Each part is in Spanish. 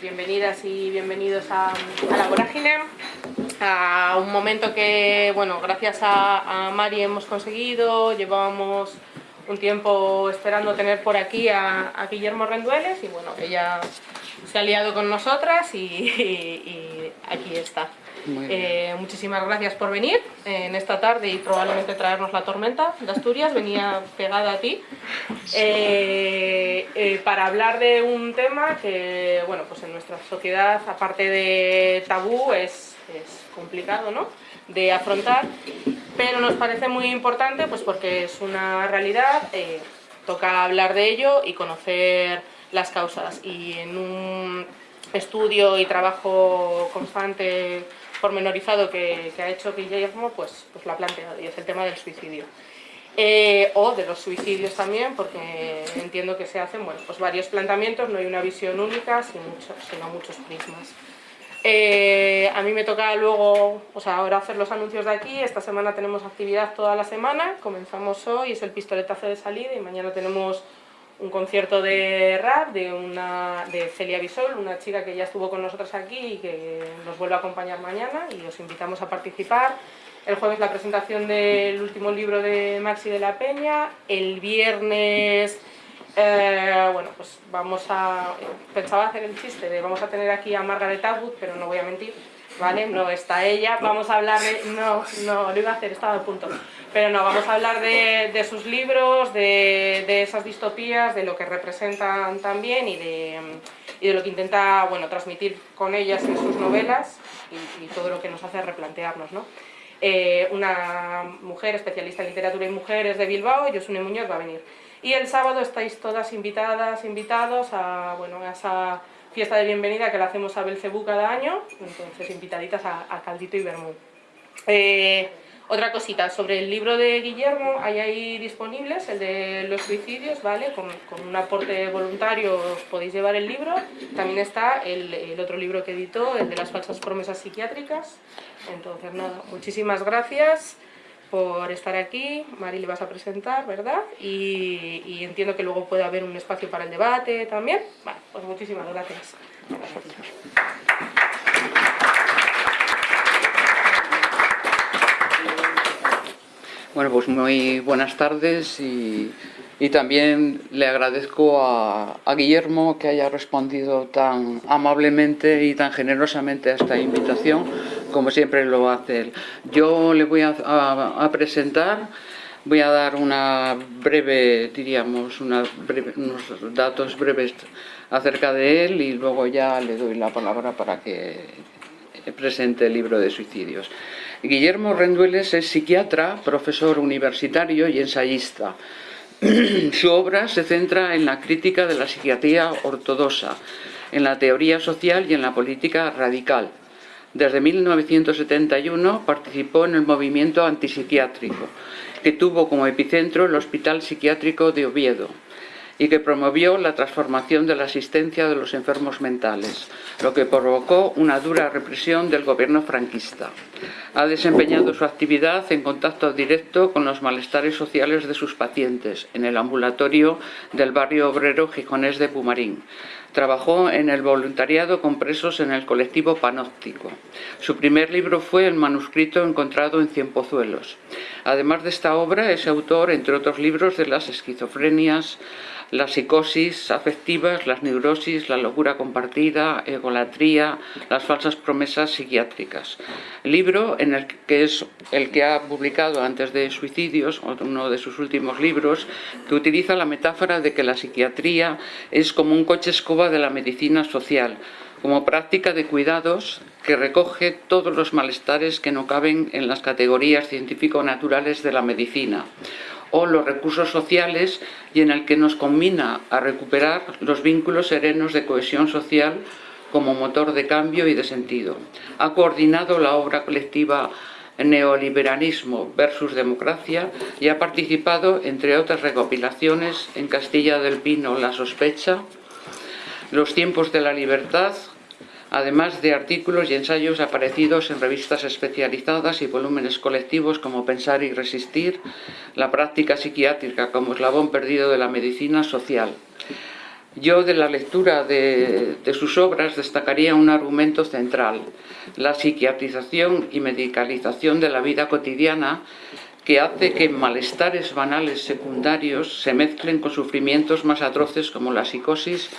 bienvenidas y bienvenidos a, La Vorágine, a un momento que, bueno, gracias a, Mari hemos conseguido, llevábamos un tiempo esperando tener por aquí a, Guillermo Rendueles y bueno, ella se ha liado con nosotras y aquí está. Eh, muchísimas gracias por venir en esta tarde y probablemente traernos la tormenta de Asturias, venía pegada a ti, eh, eh, para hablar de un tema que, bueno, pues en nuestra sociedad, aparte de tabú, es, complicado, ¿no?, de afrontar, pero nos parece muy importante, pues porque es una realidad, toca hablar de ello y conocer las causas, y en un estudio y trabajo constante pormenorizado que, que ha hecho Guillermo, pues, pues lo ha planteado, y es el tema del suicidio. Eh, o de los suicidios también, porque entiendo que se hacen bueno, pues varios planteamientos, no hay una visión única, sino, muchos prismas. Eh, a mí me toca luego, o sea, ahora hacer los anuncios de aquí, esta semana tenemos actividad toda la semana, comenzamos hoy, es el pistoletazo de salida y mañana tenemos un concierto de rap de, una, de Celia Bisol, una chica que ya estuvo con nosotros aquí y que nos vuelve a acompañar mañana y os invitamos a participar. El jueves la presentación del último libro de Maxi de la Peña, el viernes... Eh, bueno, pues vamos a... Pensaba hacer el chiste de vamos a tener aquí a Margaret Atwood, pero no voy a mentir, ¿vale? No está ella, vamos a hablar de... No, no, lo iba a hacer, estaba a punto. Pero no, vamos a hablar de, sus libros, de, esas distopías, de lo que representan también y de, de lo que intenta bueno, transmitir con ellas en sus novelas y, todo lo que nos hace replantearnos. ¿no? Eh, una mujer especialista en literatura y mujeres de Bilbao, Josune Muñoz, va a venir. Y el sábado estáis todas invitadas, invitados a, bueno, a esa fiesta de bienvenida que la hacemos a Belcebú cada año, entonces invitaditas a, Caldito y Bermú. Eh, otra cosita, sobre el libro de Guillermo, hay ahí disponibles, el de los suicidios, ¿vale? Con, un aporte voluntario os podéis llevar el libro. También está el, otro libro que editó, el de las falsas promesas psiquiátricas. Entonces, nada, muchísimas gracias por estar aquí. Mari le vas a presentar, ¿verdad? Y, entiendo que luego puede haber un espacio para el debate también. Vale, pues muchísimas gracias. Bueno, pues muy buenas tardes y, también le agradezco a, Guillermo que haya respondido tan amablemente y tan generosamente a esta invitación, como siempre lo hace él. Yo le voy a, presentar, voy a dar una breve, diríamos, unos datos breves acerca de él y luego ya le doy la palabra para que presente el libro de suicidios. Guillermo Rendueles es psiquiatra, profesor universitario y ensayista. Su obra se centra en la crítica de la psiquiatría ortodoxa, en la teoría social y en la política radical. Desde 1971 participó en el movimiento antipsiquiátrico, que tuvo como epicentro el Hospital Psiquiátrico de Oviedo y que promovió la transformación de la asistencia de los enfermos mentales, lo que provocó una dura represión del gobierno franquista. Ha desempeñado su actividad en contacto directo con los malestares sociales de sus pacientes en el ambulatorio del barrio obrero gijonés de Pumarín. Trabajó en el voluntariado con presos en el colectivo Panóptico. Su primer libro fue el manuscrito encontrado en Cienpozuelos. Además de esta obra, es autor, entre otros libros, de las esquizofrenias, la psicosis afectivas, las neurosis, la locura compartida, egolatría, las falsas promesas psiquiátricas. El en el que es el que ha publicado antes de Suicidios, uno de sus últimos libros, que utiliza la metáfora de que la psiquiatría es como un coche escoba de la medicina social, como práctica de cuidados que recoge todos los malestares que no caben en las categorías científico-naturales de la medicina o los recursos sociales y en el que nos combina a recuperar los vínculos serenos de cohesión social como motor de cambio y de sentido. Ha coordinado la obra colectiva Neoliberalismo versus Democracia y ha participado, entre otras recopilaciones, en Castilla del Pino La sospecha, Los tiempos de la libertad, además de artículos y ensayos aparecidos en revistas especializadas y volúmenes colectivos como Pensar y Resistir, la práctica psiquiátrica como eslabón perdido de la medicina social. Yo de la lectura de, sus obras destacaría un argumento central, la psiquiatrización y medicalización de la vida cotidiana que hace que malestares banales secundarios se mezclen con sufrimientos más atroces como la psicosis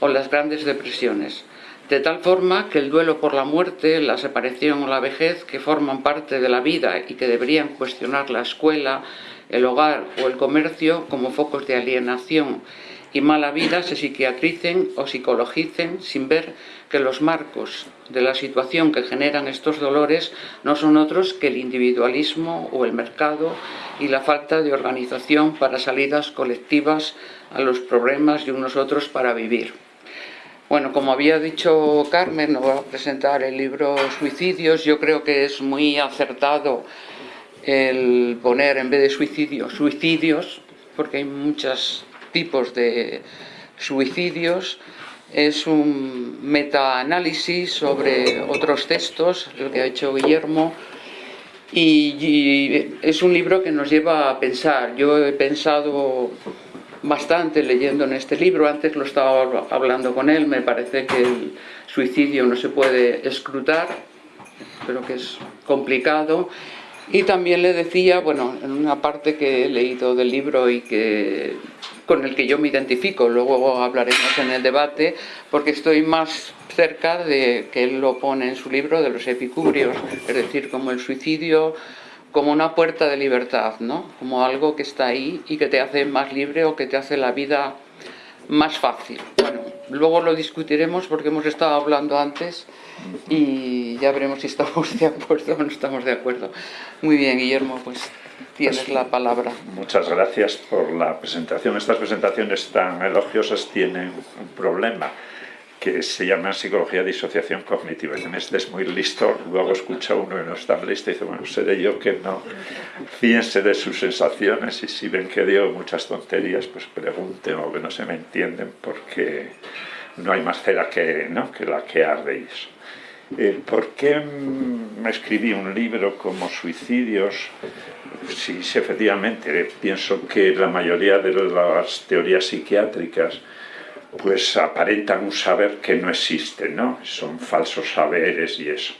o las grandes depresiones. De tal forma que el duelo por la muerte, la separación o la vejez, que forman parte de la vida y que deberían cuestionar la escuela, el hogar o el comercio como focos de alienación y mala vida se psiquiatricen o psicologicen sin ver que los marcos de la situación que generan estos dolores no son otros que el individualismo o el mercado y la falta de organización para salidas colectivas a los problemas y unos otros para vivir. Bueno, como había dicho Carmen, nos va a presentar el libro Suicidios. Yo creo que es muy acertado el poner en vez de suicidios, suicidios, porque hay muchos tipos de suicidios. Es un metaanálisis sobre otros textos, lo que ha hecho Guillermo, y, es un libro que nos lleva a pensar. Yo he pensado bastante leyendo en este libro, antes lo estaba hablando con él, me parece que el suicidio no se puede escrutar, pero que es complicado y también le decía, bueno, en una parte que he leído del libro y que con el que yo me identifico, luego hablaremos en el debate, porque estoy más cerca de que él lo pone en su libro de los epicubrios, es decir, como el suicidio como una puerta de libertad, ¿no? Como algo que está ahí y que te hace más libre o que te hace la vida más fácil. Bueno, luego lo discutiremos porque hemos estado hablando antes y ya veremos si estamos de acuerdo o no estamos de acuerdo. Muy bien, Guillermo, pues tienes pues, la palabra. Muchas gracias por la presentación. Estas presentaciones tan elogiosas tienen un problema que se llama psicología de disociación cognitiva. Este es muy listo, luego escucha uno y no está listo y dice, bueno, seré yo que no. Fíjense de sus sensaciones y si ven que digo muchas tonterías, pues pregunten o que no se me entienden porque no hay más cera que, ¿no? que la que ardéis. Eh, ¿Por qué me escribí un libro como Suicidios? Sí, sí, efectivamente, pienso que la mayoría de las teorías psiquiátricas pues aparentan un saber que no existe, ¿no? Son falsos saberes y eso.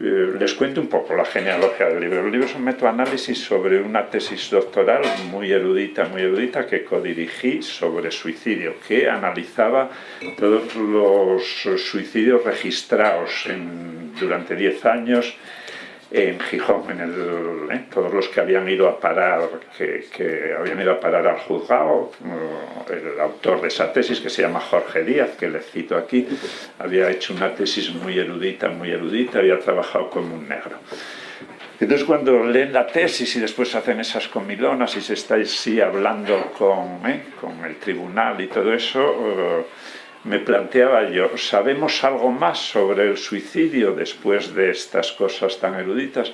Eh, les cuento un poco la genealogía del libro. El libro es un metoanálisis sobre una tesis doctoral muy erudita, muy erudita que codirigí sobre suicidio, que analizaba todos los suicidios registrados durante 10 años en Gijón, en el, ¿eh? todos los que habían ido a parar, que, habían ido a parar al juzgado, el autor de esa tesis, que se llama Jorge Díaz, que le cito aquí, había hecho una tesis muy erudita, muy erudita, había trabajado como un negro. Entonces cuando leen la tesis y después hacen esas comilonas y se está así hablando con, ¿eh? con el tribunal y todo eso, me planteaba yo, ¿sabemos algo más sobre el suicidio después de estas cosas tan eruditas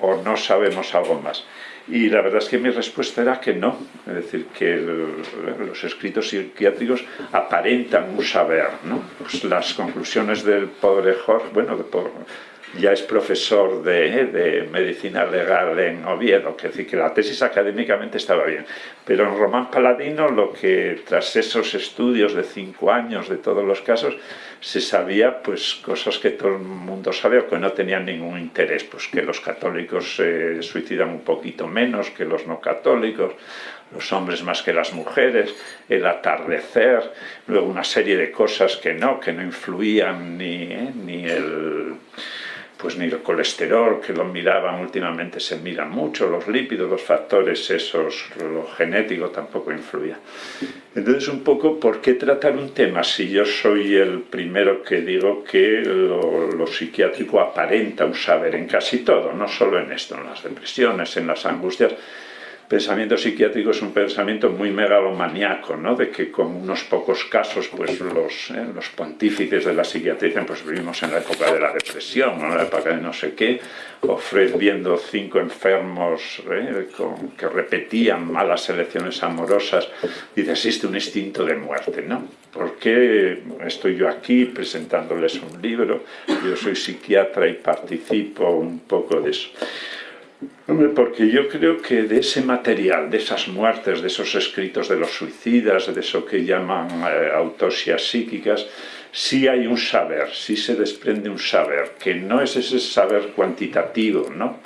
o no sabemos algo más? Y la verdad es que mi respuesta era que no, es decir, que los escritos psiquiátricos aparentan un saber, ¿no? Pues las conclusiones del pobre Jorge, bueno, de, ya es profesor de, medicina legal en Oviedo, que decir que la tesis académicamente estaba bien. Pero en Román Paladino lo que tras esos estudios de cinco años de todos los casos, se sabía pues cosas que todo el mundo sabe o que no tenían ningún interés, pues que los católicos se suicidan un poquito menos que los no católicos, los hombres más que las mujeres, el atardecer, luego una serie de cosas que no, que no influían ni, eh, ni el pues ni el colesterol, que lo miraban últimamente, se miran mucho, los lípidos, los factores esos, lo genético tampoco influía. Entonces, un poco, ¿por qué tratar un tema si yo soy el primero que digo que lo, lo psiquiátrico aparenta un saber en casi todo, no solo en esto, en las depresiones, en las angustias, pensamiento psiquiátrico es un pensamiento muy megalomaniaco, ¿no? de que con unos pocos casos pues los, eh, pontífices de la psiquiatría dicen pues vivimos en la época de la depresión, en la época de no sé qué, o Freud viendo cinco enfermos ¿eh? que repetían malas elecciones amorosas, dice existe un instinto de muerte, ¿no? ¿Por qué estoy yo aquí presentándoles un libro? Yo soy psiquiatra y participo un poco de eso. Hombre, porque yo creo que de ese material, de esas muertes, de esos escritos de los suicidas, de eso que llaman eh, autopsias psíquicas, sí hay un saber, sí se desprende un saber, que no es ese saber cuantitativo, ¿no?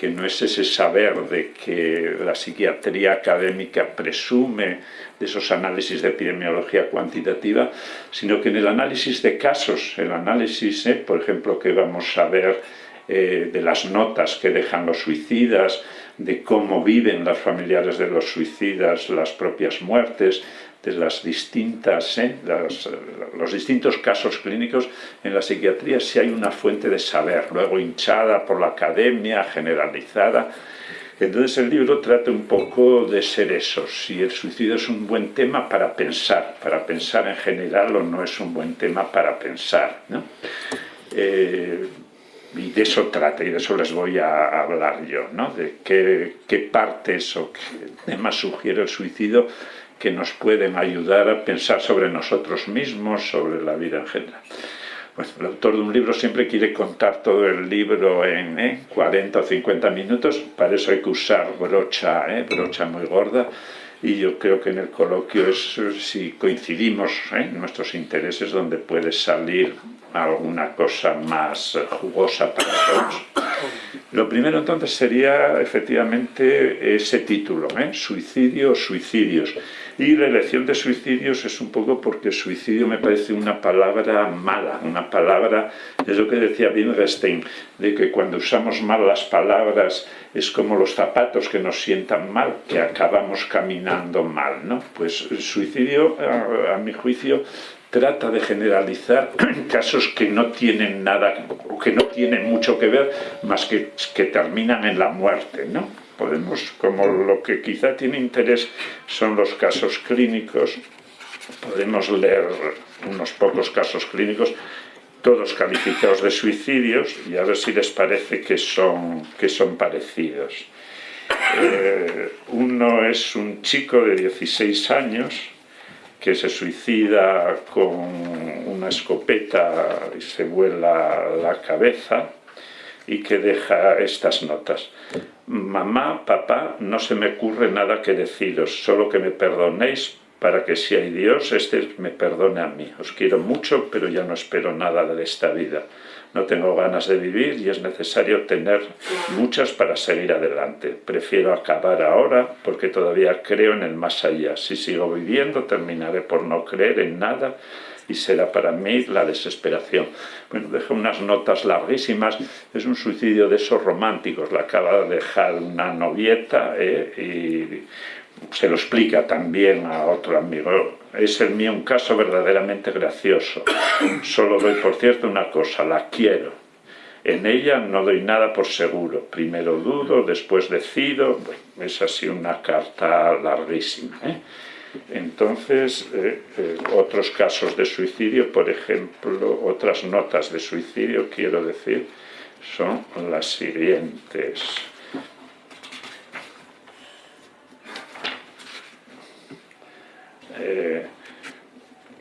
que no es ese saber de que la psiquiatría académica presume de esos análisis de epidemiología cuantitativa, sino que en el análisis de casos, el análisis, ¿eh? por ejemplo, que vamos a ver eh, de las notas que dejan los suicidas, de cómo viven los familiares de los suicidas las propias muertes, de las distintas, ¿eh? los distintos casos clínicos en la psiquiatría si hay una fuente de saber, luego hinchada por la academia, generalizada. Entonces el libro trata un poco de ser eso, si el suicidio es un buen tema para pensar, para pensar en general o no es un buen tema para pensar. ¿no? Eh, y de eso trata, y de eso les voy a hablar yo, ¿no? de qué, qué partes o qué temas sugiere el suicidio que nos pueden ayudar a pensar sobre nosotros mismos, sobre la vida en general. Pues el autor de un libro siempre quiere contar todo el libro en 40 ¿eh? o 50 minutos, para eso hay que usar brocha, ¿eh? brocha muy gorda, y yo creo que en el coloquio es si coincidimos ¿eh? en nuestros intereses donde puede salir alguna cosa más jugosa para todos. Lo primero entonces sería efectivamente ese título, ¿eh? suicidio o suicidios. Y la elección de suicidios es un poco porque suicidio me parece una palabra mala, una palabra, es lo que decía Wittgenstein, de que cuando usamos mal las palabras es como los zapatos que nos sientan mal, que acabamos caminando mal, ¿no? Pues suicidio, a, a mi juicio, trata de generalizar casos que no tienen nada, o que no tienen mucho que ver, más que, que terminan en la muerte, ¿no? Podemos, como lo que quizá tiene interés son los casos clínicos, podemos leer unos pocos casos clínicos, todos calificados de suicidios, y a ver si les parece que son, que son parecidos. Eh, uno es un chico de 16 años, que se suicida con una escopeta y se vuela la cabeza y que deja estas notas. Mamá, papá, no se me ocurre nada que deciros, solo que me perdonéis para que si hay Dios, este me perdone a mí. Os quiero mucho, pero ya no espero nada de esta vida no tengo ganas de vivir y es necesario tener muchas para seguir adelante. Prefiero acabar ahora porque todavía creo en el más allá. Si sigo viviendo terminaré por no creer en nada y será para mí la desesperación. Bueno, deja unas notas larguísimas, es un suicidio de esos románticos, la acaba de dejar una novieta ¿eh? y se lo explica también a otro amigo. Es el mío un caso verdaderamente gracioso. Solo doy por cierto una cosa, la quiero. En ella no doy nada por seguro. Primero dudo, después decido. es así una carta larguísima. ¿eh? Entonces, eh, eh, otros casos de suicidio, por ejemplo, otras notas de suicidio, quiero decir, son las siguientes. Eh,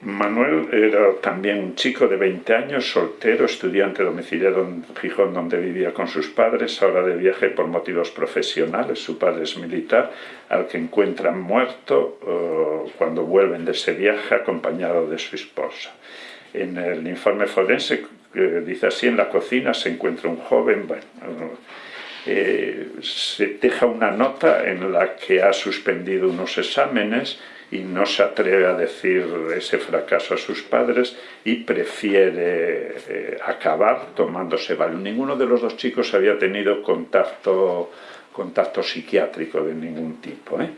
Manuel era también un chico de 20 años, soltero, estudiante domiciliado en Gijón, donde vivía con sus padres, ahora de viaje por motivos profesionales. Su padre es militar, al que encuentran muerto eh, cuando vuelven de ese viaje acompañado de su esposa. En el informe forense dice así, en la cocina se encuentra un joven, bueno, eh, se deja una nota en la que ha suspendido unos exámenes y no se atreve a decir ese fracaso a sus padres y prefiere eh, acabar tomándose Valium. Ninguno de los dos chicos había tenido contacto, contacto psiquiátrico de ningún tipo. ¿eh?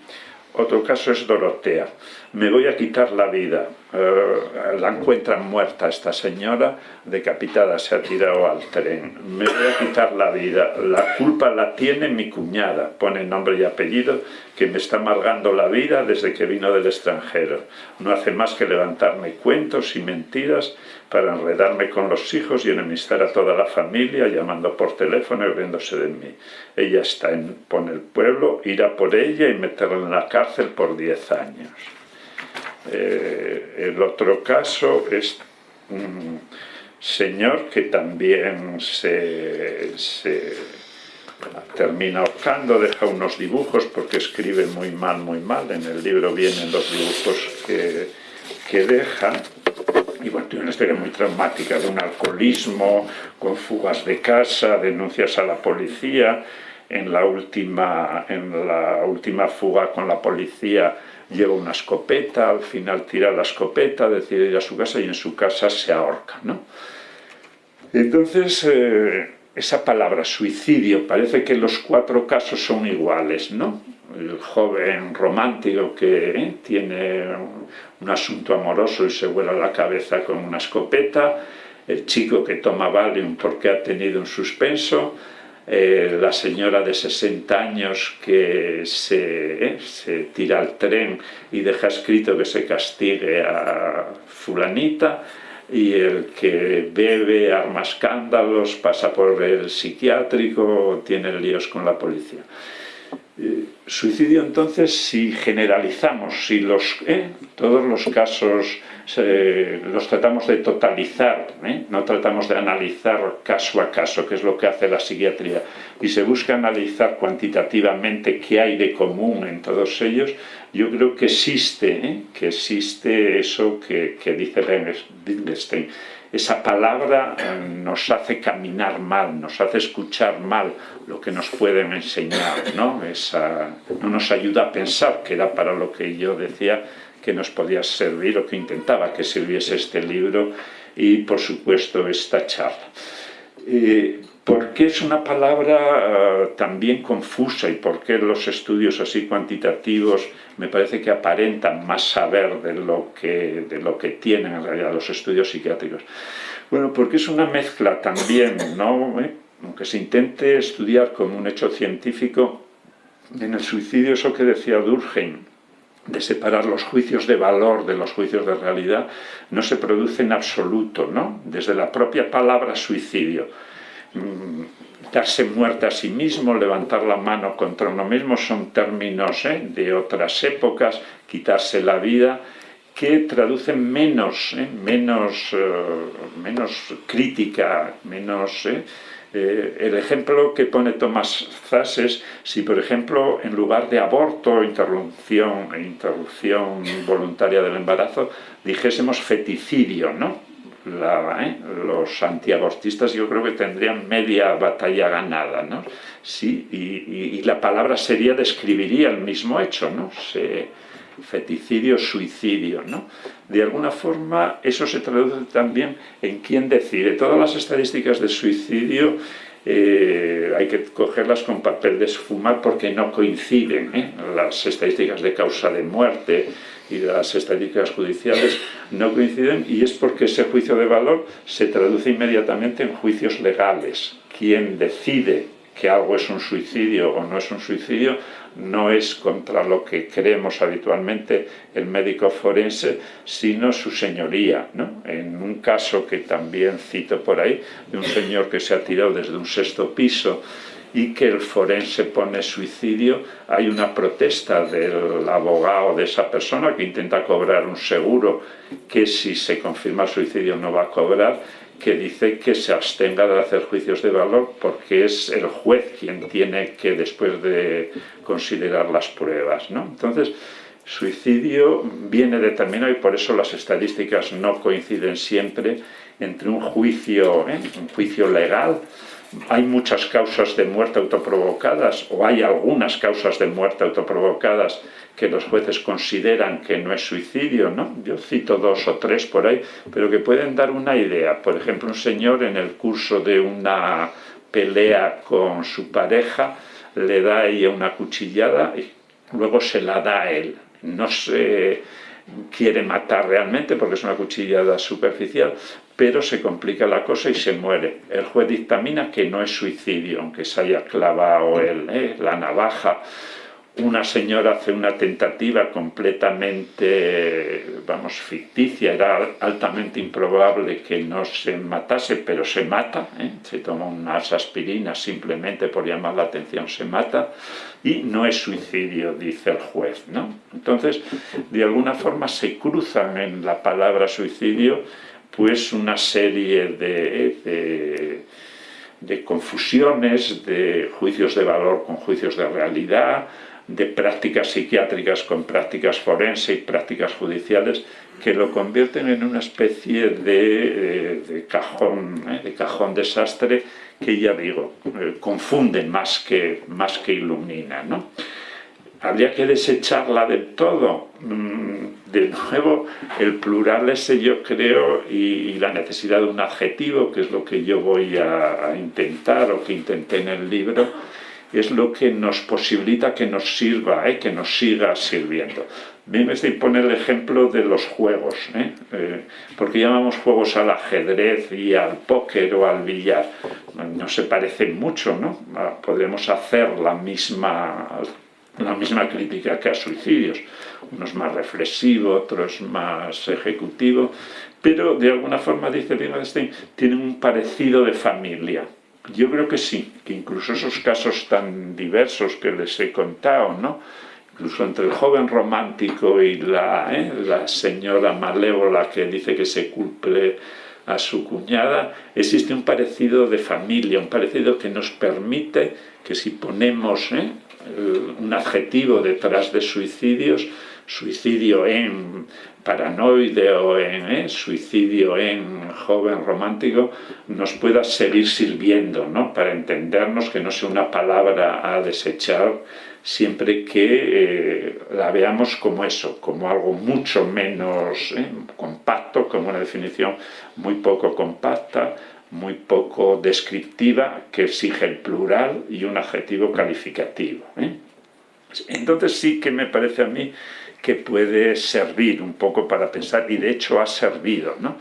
Otro caso es Dorotea. Me voy a quitar la vida. Eh, la encuentran muerta esta señora, decapitada, se ha tirado al tren. Me voy a quitar la vida. La culpa la tiene mi cuñada, pone nombre y apellido, que me está amargando la vida desde que vino del extranjero. No hace más que levantarme cuentos y mentiras para enredarme con los hijos y enemistar a toda la familia, llamando por teléfono y riéndose de mí. Ella está en, pone el pueblo, irá por ella y meterla en la cárcel por 10 años. Eh, el otro caso es un señor que también se, termina ahorcando, deja unos dibujos porque escribe muy mal, muy mal. En el libro vienen los dibujos que, que deja. Y bueno, tiene una historia muy traumática de un alcoholismo, con fugas de casa, denuncias a la policía. En la última, en la última fuga con la policía lleva una escopeta, al final tira la escopeta, decide ir a su casa y en su casa se ahorca. ¿no? Entonces, eh, esa palabra suicidio, parece que los cuatro casos son iguales, ¿no? El joven romántico que eh, tiene un asunto amoroso y se vuela la cabeza con una escopeta, el chico que toma Valium porque ha tenido un suspenso, eh, la señora de 60 años que se, se, tira al tren y deja escrito que se castigue a fulanita, y el que bebe, arma escándalos, pasa por el psiquiátrico, tiene líos con la policía. Eh, suicidio entonces, si generalizamos, si los, eh, todos los casos los tratamos de totalizar, ¿eh? no tratamos de analizar caso a caso, que es lo que hace la psiquiatría, y se busca analizar cuantitativamente qué hay de común en todos ellos, yo creo que existe, ¿eh? que existe eso que, que dice Wittgenstein. Esa palabra eh, nos hace caminar mal, nos hace escuchar mal lo que nos pueden enseñar, ¿no? Esa, no nos ayuda a pensar, que era para lo que yo decía que nos podía servir o que intentaba que sirviese este libro y, por supuesto, esta charla. Eh, ¿Por qué es una palabra uh, también confusa y por qué los estudios así cuantitativos me parece que aparentan más saber de lo que, de lo que tienen en realidad los estudios psiquiátricos? Bueno, porque es una mezcla también, ¿no? ¿Eh? aunque se intente estudiar como un hecho científico, en el suicidio eso que decía Durkheim, de separar los juicios de valor de los juicios de realidad, no se produce en absoluto, ¿no? Desde la propia palabra suicidio Mm, darse muerte a sí mismo, levantar la mano contra uno mismo, son términos ¿eh? de otras épocas, quitarse la vida, que traducen menos, ¿eh? menos, eh, menos crítica, menos... el ejemplo que pone Tomás Zas es si, por ejemplo, en lugar de aborto, interrupción, interrupción voluntaria del embarazo, dijésemos feticidio, ¿no? la, ¿eh? los antiabortistas yo creo que tendrían media batalla ganada, ¿no? Sí, y, y, la palabra sería describiría el mismo hecho, ¿no? Se, feticidio, suicidio, ¿no? De alguna forma eso se traduce también en quién decide. Todas las estadísticas de suicidio eh, hay que cogerlas con papel de esfumar porque no coinciden. ¿eh? Las estadísticas de causa de muerte y las estadísticas judiciales no coinciden y es porque ese juicio de valor se traduce inmediatamente en juicios legales. Quien decide que algo es un suicidio o no es un suicidio no es contra lo que creemos habitualmente el médico forense, sino su señoría. ¿no? En un caso que también cito por ahí, de un señor que se ha tirado desde un sexto piso y que el forense pone suicidio, hay una protesta del abogado de esa persona que intenta cobrar un seguro que si se confirma el suicidio no va a cobrar que dice que se abstenga de hacer juicios de valor porque es el juez quien tiene que después de considerar las pruebas. ¿no? Entonces, suicidio viene determinado y por eso las estadísticas no coinciden siempre entre un juicio, ¿eh? un juicio legal hay muchas causas de muerte autoprovocadas o hay algunas causas de muerte autoprovocadas que los jueces consideran que no es suicidio, ¿no? Yo cito dos o tres por ahí, pero que pueden dar una idea. Por ejemplo, un señor en el curso de una pelea con su pareja le da a ella una cuchillada y luego se la da a él. No se quiere matar realmente porque es una cuchillada superficial, pero se complica la cosa y se muere. El juez dictamina que no es suicidio, aunque se haya clavado el, eh, la navaja. Una señora hace una tentativa completamente, vamos, ficticia, era altamente improbable que no se matase, pero se mata, ¿eh? se toma unas aspirinas simplemente por llamar la atención, se mata, y no es suicidio, dice el juez. ¿no? Entonces, de alguna forma se cruzan en la palabra suicidio pues una serie de, de confusiones, de juicios de valor con juicios de realidad, de prácticas psiquiátricas con prácticas forenses y prácticas judiciales que lo convierten en una especie de, eh, cajón, ¿eh? de cajón desastre que ya digo, eh, confunden más que, más que iluminan. ¿no? ¿Habría que desecharla del todo? Mm, de nuevo, el plural ese yo creo y, la necesidad de un adjetivo, que es lo que yo voy a intentar o que intenté en el libro, es lo que nos posibilita que nos sirva, ¿eh? que nos siga sirviendo. Me estoy poner el ejemplo de los juegos, ¿eh? Eh, porque llamamos juegos al ajedrez y al póker o al billar. No se parecen mucho, ¿no? Ah, podemos hacer la misma, la misma crítica que a suicidios, unos más reflexivo, otros más ejecutivo, pero de alguna forma, dice Wittgenstein, tienen un parecido de familia. Yo creo que sí, que incluso esos casos tan diversos que les he contado, ¿no? incluso entre el joven romántico y la, ¿eh? la señora malévola que dice que se cumple a su cuñada, existe un parecido de familia, un parecido que nos permite que si ponemos ¿eh? un adjetivo detrás de suicidios, suicidio en paranoide o en ¿eh? suicidio en joven romántico, nos pueda seguir sirviendo, ¿no? para entendernos que no sea una palabra a desechar siempre que eh, la veamos como eso, como algo mucho menos ¿eh? compacto, como una definición muy poco compacta, muy poco descriptiva, que exige el plural y un adjetivo calificativo. Entonces sí que me parece a mí que puede servir un poco para pensar, y de hecho ha servido. ¿no?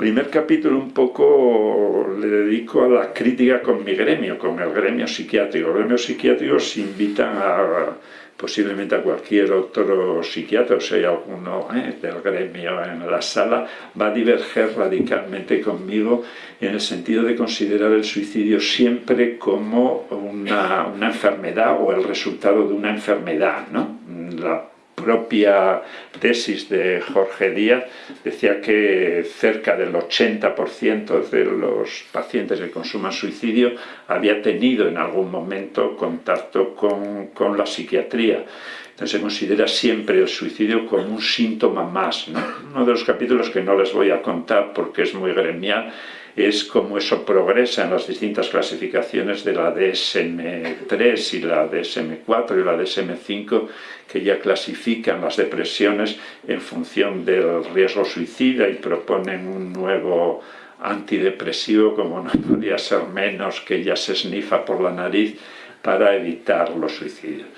primer capítulo un poco le dedico a la crítica con mi gremio, con el gremio psiquiátrico. Los gremios psiquiátricos invitan a, posiblemente a cualquier otro psiquiatra, o sea, alguno ¿eh? del gremio en la sala, va a diverger radicalmente conmigo en el sentido de considerar el suicidio siempre como una, una enfermedad o el resultado de una enfermedad. ¿no? La propia tesis de Jorge Díaz decía que cerca del 80% de los pacientes que consuman suicidio había tenido en algún momento contacto con, con la psiquiatría. Entonces se considera siempre el suicidio como un síntoma más. Uno de los capítulos que no les voy a contar porque es muy gremial es cómo eso progresa en las distintas clasificaciones de la DSM-3 y la DSM-4 y la DSM-5 que ya clasifican las depresiones en función del riesgo suicida y proponen un nuevo antidepresivo como no podía ser menos que ya se snifa por la nariz para evitar los suicidios.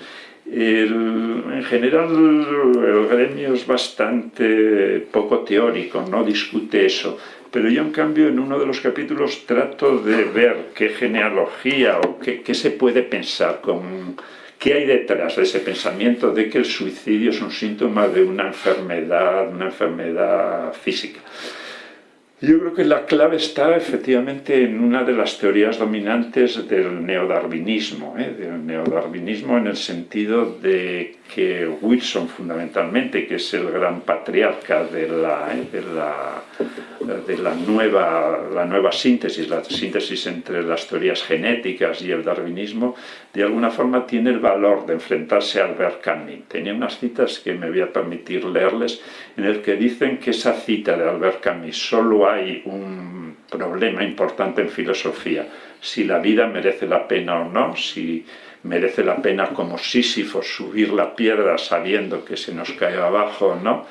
en general el gremio es bastante poco teórico, no discute eso, pero yo en cambio en uno de los capítulos trato de ver qué genealogía o qué, qué se puede pensar con ¿Qué hay detrás de ese pensamiento de que el suicidio es un síntoma de una enfermedad, una enfermedad física? Yo creo que la clave está efectivamente en una de las teorías dominantes del neodarwinismo, ¿eh? del neodarwinismo en el sentido de que Wilson fundamentalmente, que es el gran patriarca de la, ¿eh? de la, de la, nueva, la nueva síntesis, la síntesis entre las teorías genéticas y el darwinismo, de alguna forma tiene el valor de enfrentarse a Albert Camus. Tenía unas citas que me voy a permitir leerles, en el que dicen que esa cita de Albert Camus solo hay un problema importante en filosofía, si la vida merece la pena o no, si merece la pena como Sísifo subir la piedra sabiendo que se nos cae abajo no,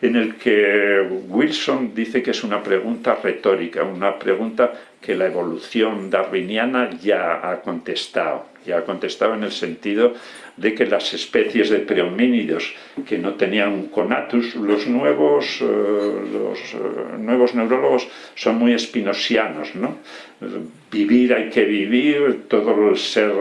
en el que Wilson dice que es una pregunta retórica, una pregunta que la evolución darwiniana ya ha contestado, ya ha contestado en el sentido de que las especies de prehomínidos que no tenían un conatus, los nuevos, eh, los eh, nuevos neurólogos son muy espinosianos, ¿no? Vivir hay que vivir, todo el ser...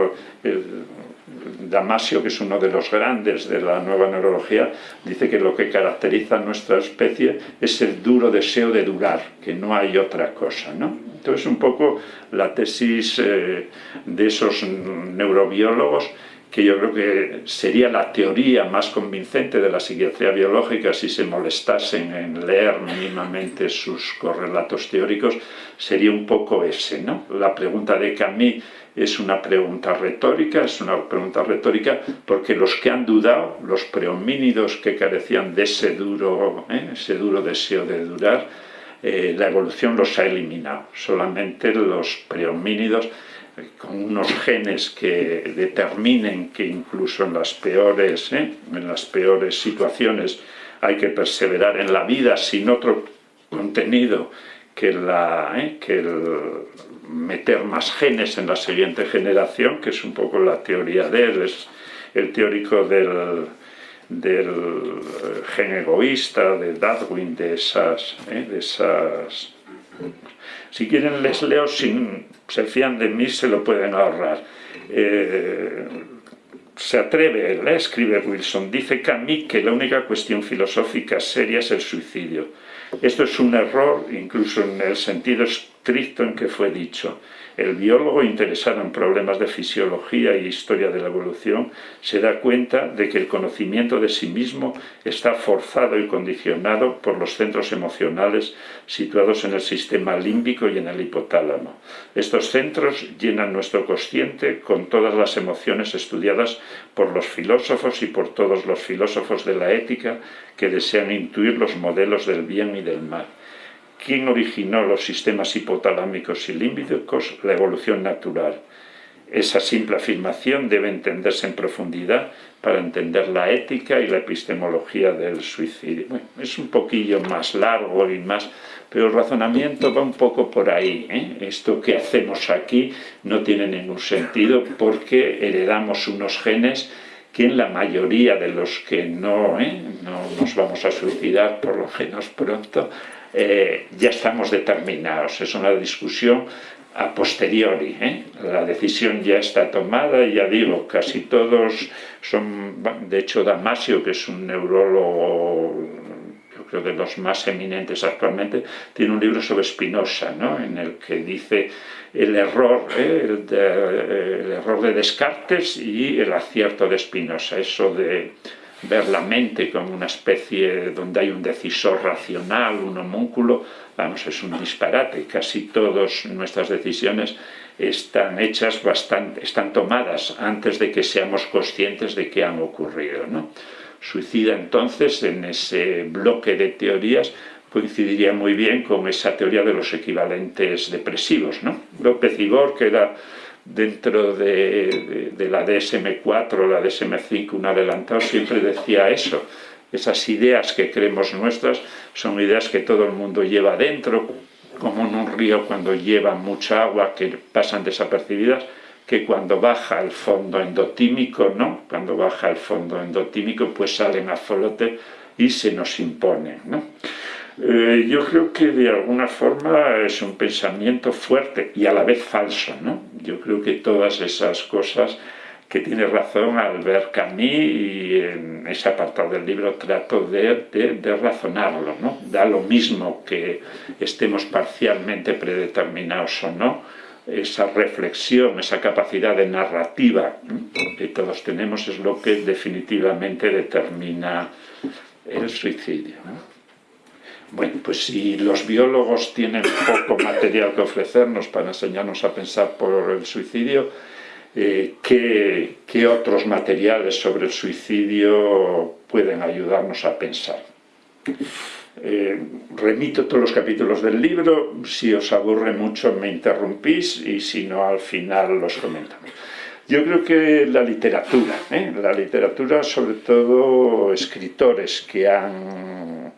Damasio, que es uno de los grandes de la nueva neurología, dice que lo que caracteriza a nuestra especie es el duro deseo de durar, que no hay otra cosa. ¿no? Entonces, un poco la tesis eh, de esos neurobiólogos que yo creo que sería la teoría más convincente de la psiquiatría biológica si se molestasen en leer mínimamente sus correlatos teóricos, sería un poco ese. ¿no? La pregunta de Camus es una pregunta retórica, es una pregunta retórica porque los que han dudado, los prehomínidos que carecían de ese duro, ¿eh? ese duro deseo de durar, eh, la evolución los ha eliminado. Solamente los prehomínidos con unos genes que determinen que incluso en las peores, ¿eh? en las peores situaciones hay que perseverar en la vida sin otro contenido que, la, ¿eh? que el meter más genes en la siguiente generación, que es un poco la teoría de él, es el teórico del, del gen egoísta, de Darwin, de esas, ¿eh? de esas si quieren les leo, sin se fían de mí, se lo pueden ahorrar. Eh, se atreve, le escribe Wilson, dice Camus que la única cuestión filosófica seria es el suicidio. Esto es un error, incluso en el sentido estricto en que fue dicho. El biólogo interesado en problemas de fisiología y historia de la evolución se da cuenta de que el conocimiento de sí mismo está forzado y condicionado por los centros emocionales situados en el sistema límbico y en el hipotálamo. Estos centros llenan nuestro consciente con todas las emociones estudiadas por los filósofos y por todos los filósofos de la ética que desean intuir los modelos del bien y del mal. ¿Quién originó los sistemas hipotalámicos y límbicos? La evolución natural. Esa simple afirmación debe entenderse en profundidad para entender la ética y la epistemología del suicidio. es un poquillo más largo y más, pero el razonamiento va un poco por ahí. ¿eh? Esto que hacemos aquí no tiene ningún sentido porque heredamos unos genes que en la mayoría de los que no, ¿eh? no nos vamos a suicidar, por lo menos pronto, eh, ya estamos determinados. Es una discusión a posteriori. ¿eh? La decisión ya está tomada y ya digo, casi todos son, de hecho Damasio, que es un neurólogo, yo creo de los más eminentes actualmente, tiene un libro sobre Spinoza, ¿no? en el que dice el error, ¿eh? el, el error de Descartes y el acierto de Spinoza, eso de ver la mente como una especie donde hay un decisor racional, un homúnculo, vamos, es un disparate. Casi todas nuestras decisiones están hechas bastante, están tomadas antes de que seamos conscientes de que han ocurrido. ¿no? Suicida entonces en ese bloque de teorías coincidiría muy bien con esa teoría de los equivalentes depresivos. ¿no? López Igor, que era dentro de, la DSM-4, la DSM-5, un adelantado, siempre decía eso. Esas ideas que creemos nuestras son ideas que todo el mundo lleva dentro, como en un río cuando lleva mucha agua que pasan desapercibidas, que cuando baja el fondo endotímico, ¿no? Cuando baja el fondo endotímico, pues salen a flote y se nos imponen, ¿no? Eh, yo creo que de alguna forma es un pensamiento fuerte y a la vez falso. ¿no? Yo creo que todas esas cosas que tiene razón al ver Camus y en ese apartado del libro trato de, de, razonarlo. ¿no? Da lo mismo que estemos parcialmente predeterminados o no, esa reflexión, esa capacidad de narrativa que todos tenemos es lo que definitivamente determina el suicidio. Bueno, pues si los biólogos tienen poco material que ofrecernos para enseñarnos a pensar por el suicidio, eh, ¿qué, otros materiales sobre el suicidio pueden ayudarnos a pensar? Eh, remito todos los capítulos del libro, si os aburre mucho me interrumpís y si no al final los comentamos. Yo creo que la literatura, ¿eh? la literatura sobre todo escritores que han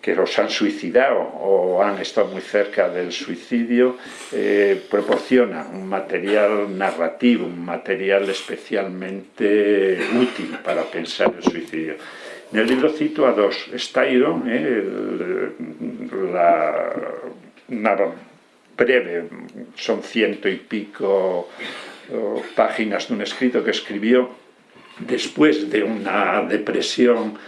que los han suicidado o han estado muy cerca del suicidio, eh, proporciona un material narrativo, un material especialmente útil para pensar el suicidio. En el libro cito a dos, Styron, eh, la, una breve, son ciento y pico páginas de un escrito que escribió después de una depresión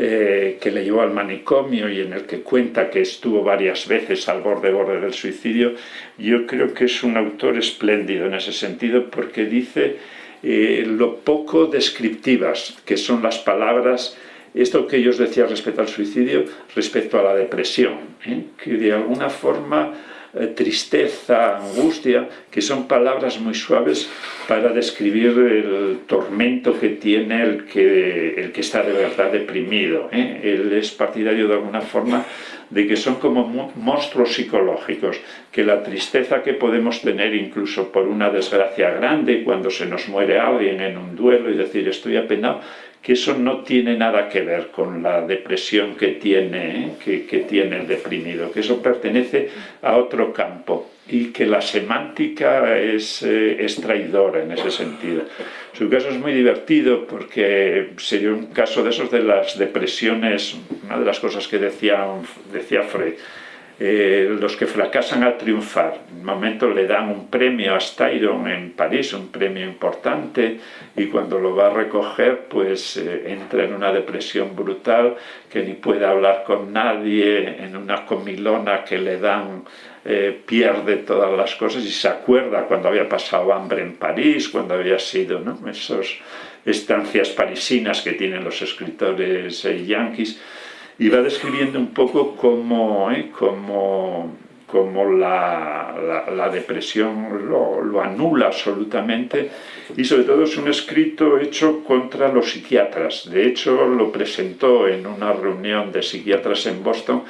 eh, que le llevó al manicomio y en el que cuenta que estuvo varias veces al borde borde del suicidio, yo creo que es un autor espléndido en ese sentido porque dice eh, lo poco descriptivas que son las palabras, esto que yo os decía respecto al suicidio, respecto a la depresión, ¿eh? que de alguna forma eh, tristeza, angustia, que son palabras muy suaves para describir el tormento que tiene el que, el que está de verdad deprimido. ¿eh? Él es partidario de alguna forma de que son como monstruos psicológicos, que la tristeza que podemos tener incluso por una desgracia grande, cuando se nos muere alguien en un duelo y decir estoy apenado, que eso no tiene nada que ver con la depresión que tiene, ¿eh? que, tiene el deprimido, que eso pertenece a otro campo y que la semántica es, eh, es, traidora en ese sentido. Su caso es muy divertido porque sería un caso de esos de las depresiones, una de las cosas que decía, decía Freud, eh, los que fracasan a triunfar. En un momento le dan un premio a Styron en París, un premio importante, y cuando lo va a recoger, pues eh, entra en una depresión brutal, que ni puede hablar con nadie, en una comilona que le dan, eh, pierde todas las cosas y se acuerda cuando había pasado hambre en París, cuando había sido, ¿no? Esas estancias parisinas que tienen los escritores yanquis, y va describiendo un poco cómo, ¿eh? cómo, cómo la, la, depresión lo, lo, anula absolutamente y sobre todo es un escrito hecho contra los psiquiatras. De hecho lo presentó en una reunión de psiquiatras en Boston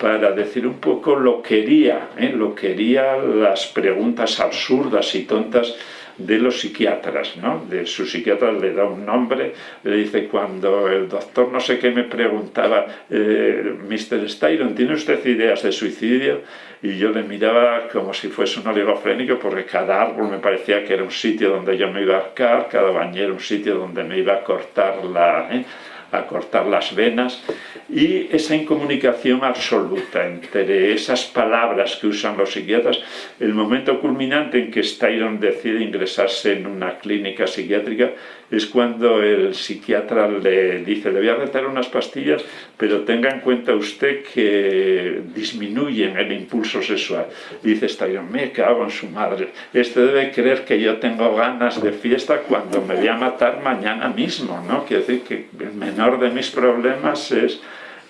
para decir un poco lo quería, ¿eh? lo quería las preguntas absurdas y tontas de los psiquiatras, ¿no? De su psiquiatra le da un nombre, le dice cuando el doctor no sé qué me preguntaba, eh, Mr. Styron, ¿tiene usted ideas de suicidio? Y yo le miraba como si fuese un oligofrénico porque cada árbol me parecía que era un sitio donde yo me iba a arcar, cada bañero un sitio donde me iba a cortar la... ¿eh? A cortar las venas y esa incomunicación absoluta entre esas palabras que usan los psiquiatras, el momento culminante en que Styron decide ingresarse en una clínica psiquiátrica es cuando el psiquiatra le dice, le voy a recetar unas pastillas, pero tenga en cuenta usted que disminuyen el impulso sexual. Dice Styron, me cago en su madre, este debe creer que yo tengo ganas de fiesta cuando me voy a matar mañana mismo, ¿no? Quiere decir que el menor de mis problemas es...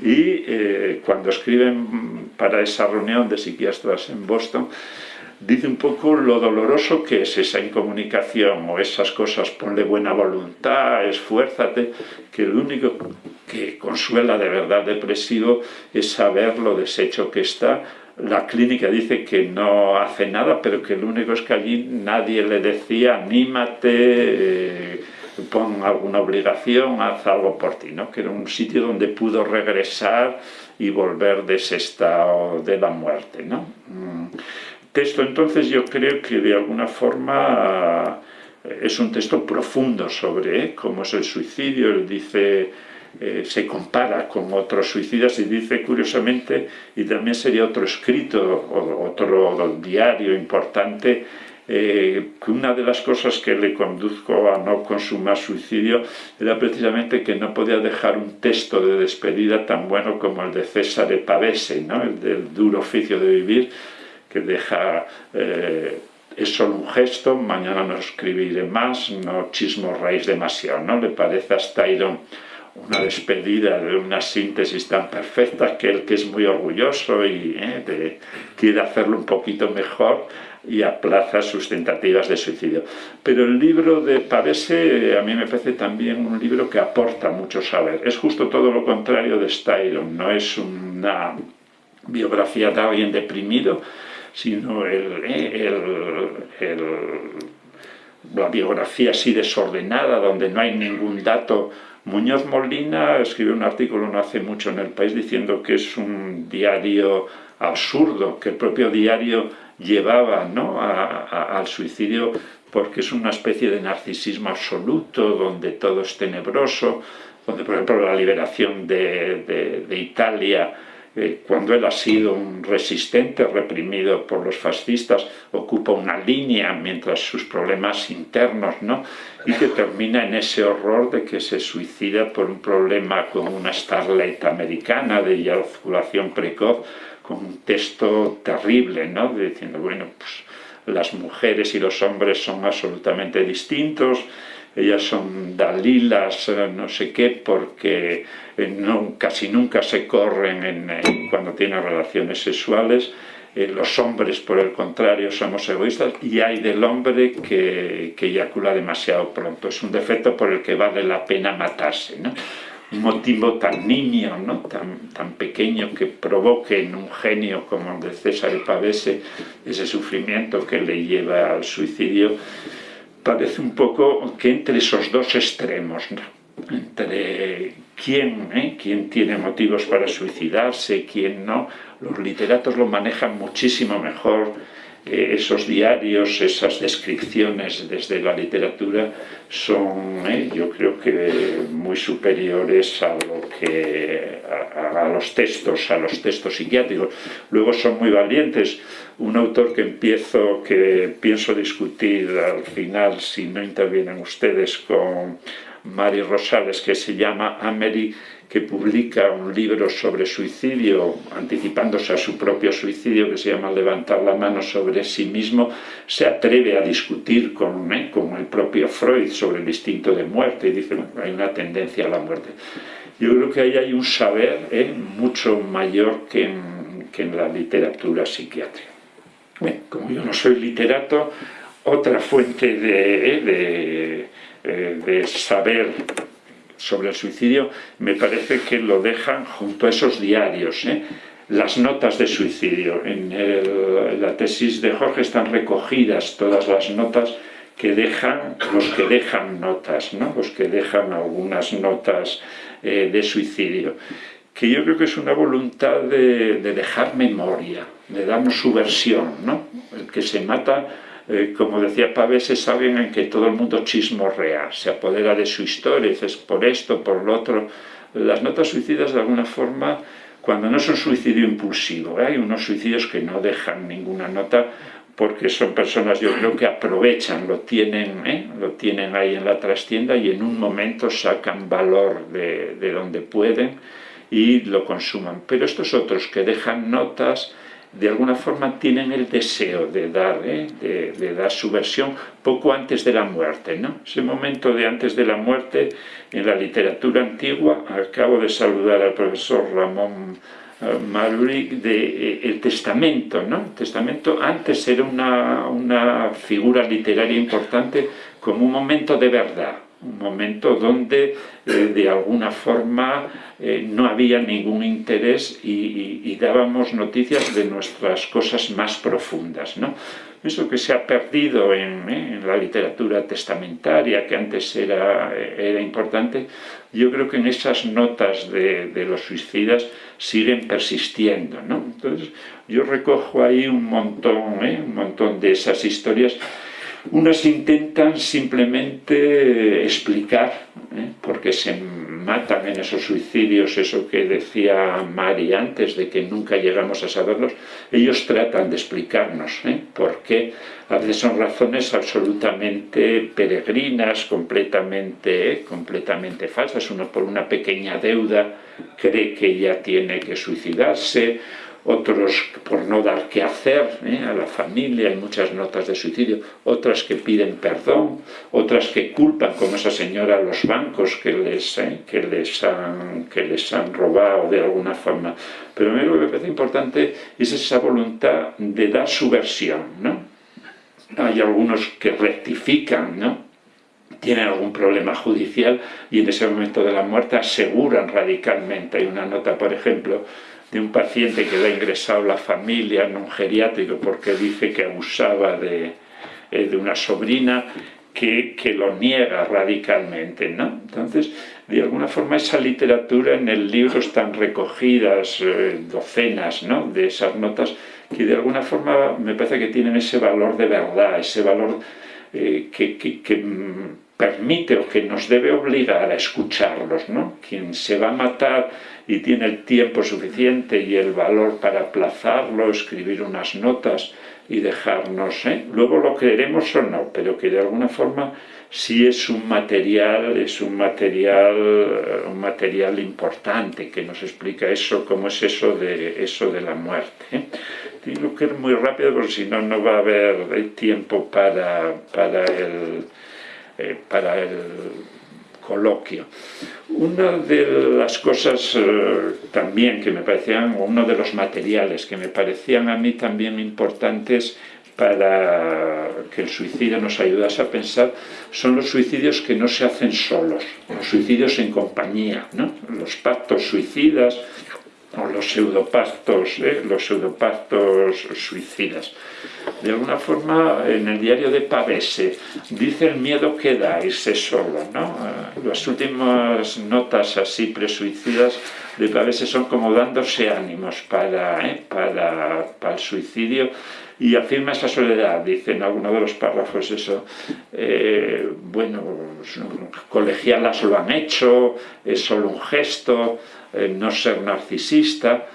Y eh, cuando escriben para esa reunión de psiquiatras en Boston, dice un poco lo doloroso que es esa incomunicación o esas cosas, ponle buena voluntad, esfuérzate, que lo único que consuela de verdad depresivo es saber lo deshecho que está. La clínica dice que no hace nada, pero que lo único es que allí nadie le decía, anímate, eh, pon alguna obligación, haz algo por ti, ¿no? que era un sitio donde pudo regresar y volver de ese estado de la muerte. ¿no? Mm texto entonces yo creo que de alguna forma eh, es un texto profundo sobre eh, cómo es el suicidio, él dice, eh, se compara con otros suicidas y dice curiosamente, y también sería otro escrito, otro diario importante, que una de las cosas que le conduzco a no consumar suicidio era precisamente que no podía dejar un texto de despedida tan bueno como el de César Pavese, ¿no? el del duro oficio de vivir, que deja, eh, es solo un gesto, mañana no escribiré más, no chismorreis demasiado, ¿no? Le parece a Styron una despedida de una síntesis tan perfecta que él que es muy orgulloso y eh, quiere hacerlo un poquito mejor y aplaza sus tentativas de suicidio. Pero el libro de Pavese a mí me parece también un libro que aporta mucho saber. Es justo todo lo contrario de Styron, no es una biografía de alguien deprimido, sino la biografía así desordenada, donde no hay ningún dato. Muñoz Molina escribió un artículo no hace mucho en El País diciendo que es un diario absurdo, que el propio diario llevaba ¿no? al suicidio porque es una especie de narcisismo absoluto, donde todo es tenebroso, donde por ejemplo la liberación de, de Italia eh, cuando él ha sido un resistente reprimido por los fascistas, ocupa una línea mientras sus problemas internos, ¿no? y que termina en ese horror de que se suicida por un problema con una starlet americana de eyaculación precoz, con un texto terrible, ¿no? diciendo, bueno, pues las mujeres y los hombres son absolutamente distintos, ellas son dalilas, eh, no sé qué, porque no, casi nunca se corren cuando tienen relaciones sexuales, los hombres, por el contrario, somos egoístas y hay del hombre que, que eyacula demasiado pronto. Es un defecto por el que vale la pena matarse. ¿no? un motivo tan niño, ¿no? tan, tan pequeño que provoque en un genio como el de César Pavese ese sufrimiento que le lleva al suicidio, parece un poco que entre esos dos extremos, entre quién, ¿eh? quién tiene motivos para suicidarse, quién no, los literatos lo manejan muchísimo mejor esos diarios, esas descripciones desde la literatura son, eh, yo creo que muy superiores a, lo que, a, los textos, a los textos psiquiátricos. Luego son muy valientes. Un autor que empiezo, que pienso discutir al final, si no intervienen ustedes, con Mari Rosales, que se llama Amery que publica un libro sobre suicidio, anticipándose a su propio suicidio, que se llama Levantar la mano sobre sí mismo, se atreve a discutir con, ¿eh? el propio Freud sobre el instinto de muerte y dice que hay una tendencia a la muerte. Yo creo que ahí hay un saber ¿eh? mucho mayor que en, que en la literatura psiquiátrica. como yo no soy literato, otra fuente de, ¿eh? de, eh, de saber sobre el suicidio, me parece que lo dejan junto a esos diarios, ¿eh? las notas de suicidio. En, la tesis de Jorge están recogidas todas las notas que dejan, los que dejan notas, ¿no? los que dejan algunas notas eh, de suicidio, que yo creo que es una voluntad de, de dejar memoria, de darnos su versión, ¿no? el que se mata eh, como decía Pavese, saben en que todo el mundo chismorrea, se apodera de su historia, dices por esto, por lo otro. Las notas suicidas de alguna forma, cuando no son suicidio impulsivo, ¿eh? hay unos suicidios que no dejan ninguna nota porque son personas, yo creo que aprovechan, lo tienen, ¿eh? lo tienen ahí en la trastienda y en un momento sacan valor de, de donde pueden y lo consuman. Pero estos otros que dejan notas, de alguna forma tienen el deseo de dar, ¿eh? de, dar su versión poco antes de la muerte. ¿no? Ese momento de antes de la muerte en la literatura antigua, acabo de saludar al profesor Ramón eh, Maruri, de eh, el testamento. ¿no? El testamento antes era una, una figura literaria importante como un momento de verdad, un momento donde eh, de alguna forma eh, no había ningún interés y, dábamos noticias de nuestras cosas más profundas. ¿no? Eso que se ha perdido en, eh, la literatura testamentaria, que antes era, era, importante, yo creo que en esas notas de, de los suicidas siguen persistiendo. ¿no? Entonces yo recojo ahí un montón, un montón de esas historias unas intentan simplemente explicar ¿eh? por qué se matan en esos suicidios, eso que decía Mari antes, de que nunca llegamos a saberlos. Ellos tratan de explicarnos ¿eh? por qué. A veces son razones absolutamente peregrinas, completamente, completamente falsas. Uno por una pequeña deuda cree que ya tiene que suicidarse, otros por no dar qué hacer ¿eh? a la familia, hay muchas notas de suicidio, otras que piden perdón, otras que culpan, como esa señora, a los bancos que les, ¿eh? que les, han, que les han robado de alguna forma. Pero a mí lo que me parece importante es esa voluntad de dar su versión. ¿no? Hay algunos que rectifican, ¿no? tienen algún problema judicial y en ese momento de la muerte aseguran radicalmente. Hay una nota, por ejemplo, de un paciente que le ha ingresado la familia en un geriátrico porque dice que abusaba de, eh, de una sobrina que, que, lo niega radicalmente, ¿no? Entonces, de alguna forma esa literatura en el libro están recogidas eh, docenas, ¿no? De esas notas que de alguna forma me parece que tienen ese valor de verdad, ese valor eh, que, que permite o que nos debe obligar a escucharlos, ¿no? Quien se va a matar y tiene el tiempo suficiente y el valor para aplazarlo, escribir unas notas y dejarnos, ¿eh? luego lo creeremos o no, pero que de alguna forma sí es un material, es un material, un material importante que nos explica eso, cómo es eso de, eso de la muerte. ¿eh? Tengo que ir muy rápido porque si no, no va a haber tiempo para, para el... Eh, para el coloquio. Una de las cosas eh, también que me parecían, o uno de los materiales que me parecían a mí también importantes para que el suicidio nos ayudase a pensar, son los suicidios que no se hacen solos, los suicidios en compañía, ¿no? los pactos suicidas, o los pseudopactos, ¿eh? los pseudopactos suicidas. De alguna forma, en el diario de Pavese, dice el miedo que da irse solo. ¿no? Las últimas notas así presuicidas de Pavese son como dándose ánimos para, ¿eh? para, para el suicidio y afirma esa soledad, dice en alguno de los párrafos eso, eh, bueno, colegialas lo han hecho, es solo un gesto, eh, no ser narcisista,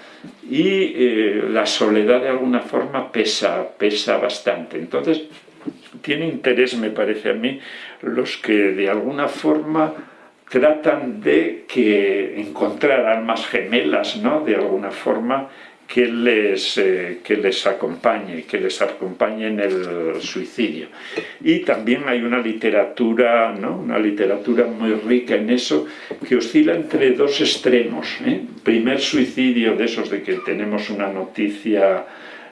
y eh, la soledad de alguna forma pesa, pesa bastante. Entonces, tiene interés, me parece a mí, los que de alguna forma tratan de que encontrar almas gemelas, ¿no? De alguna forma, que les, eh, que les acompañe, que les acompañe en el suicidio. Y también hay una literatura, ¿no? una literatura muy rica en eso, que oscila entre dos extremos. ¿eh? Primer suicidio de esos de que tenemos una noticia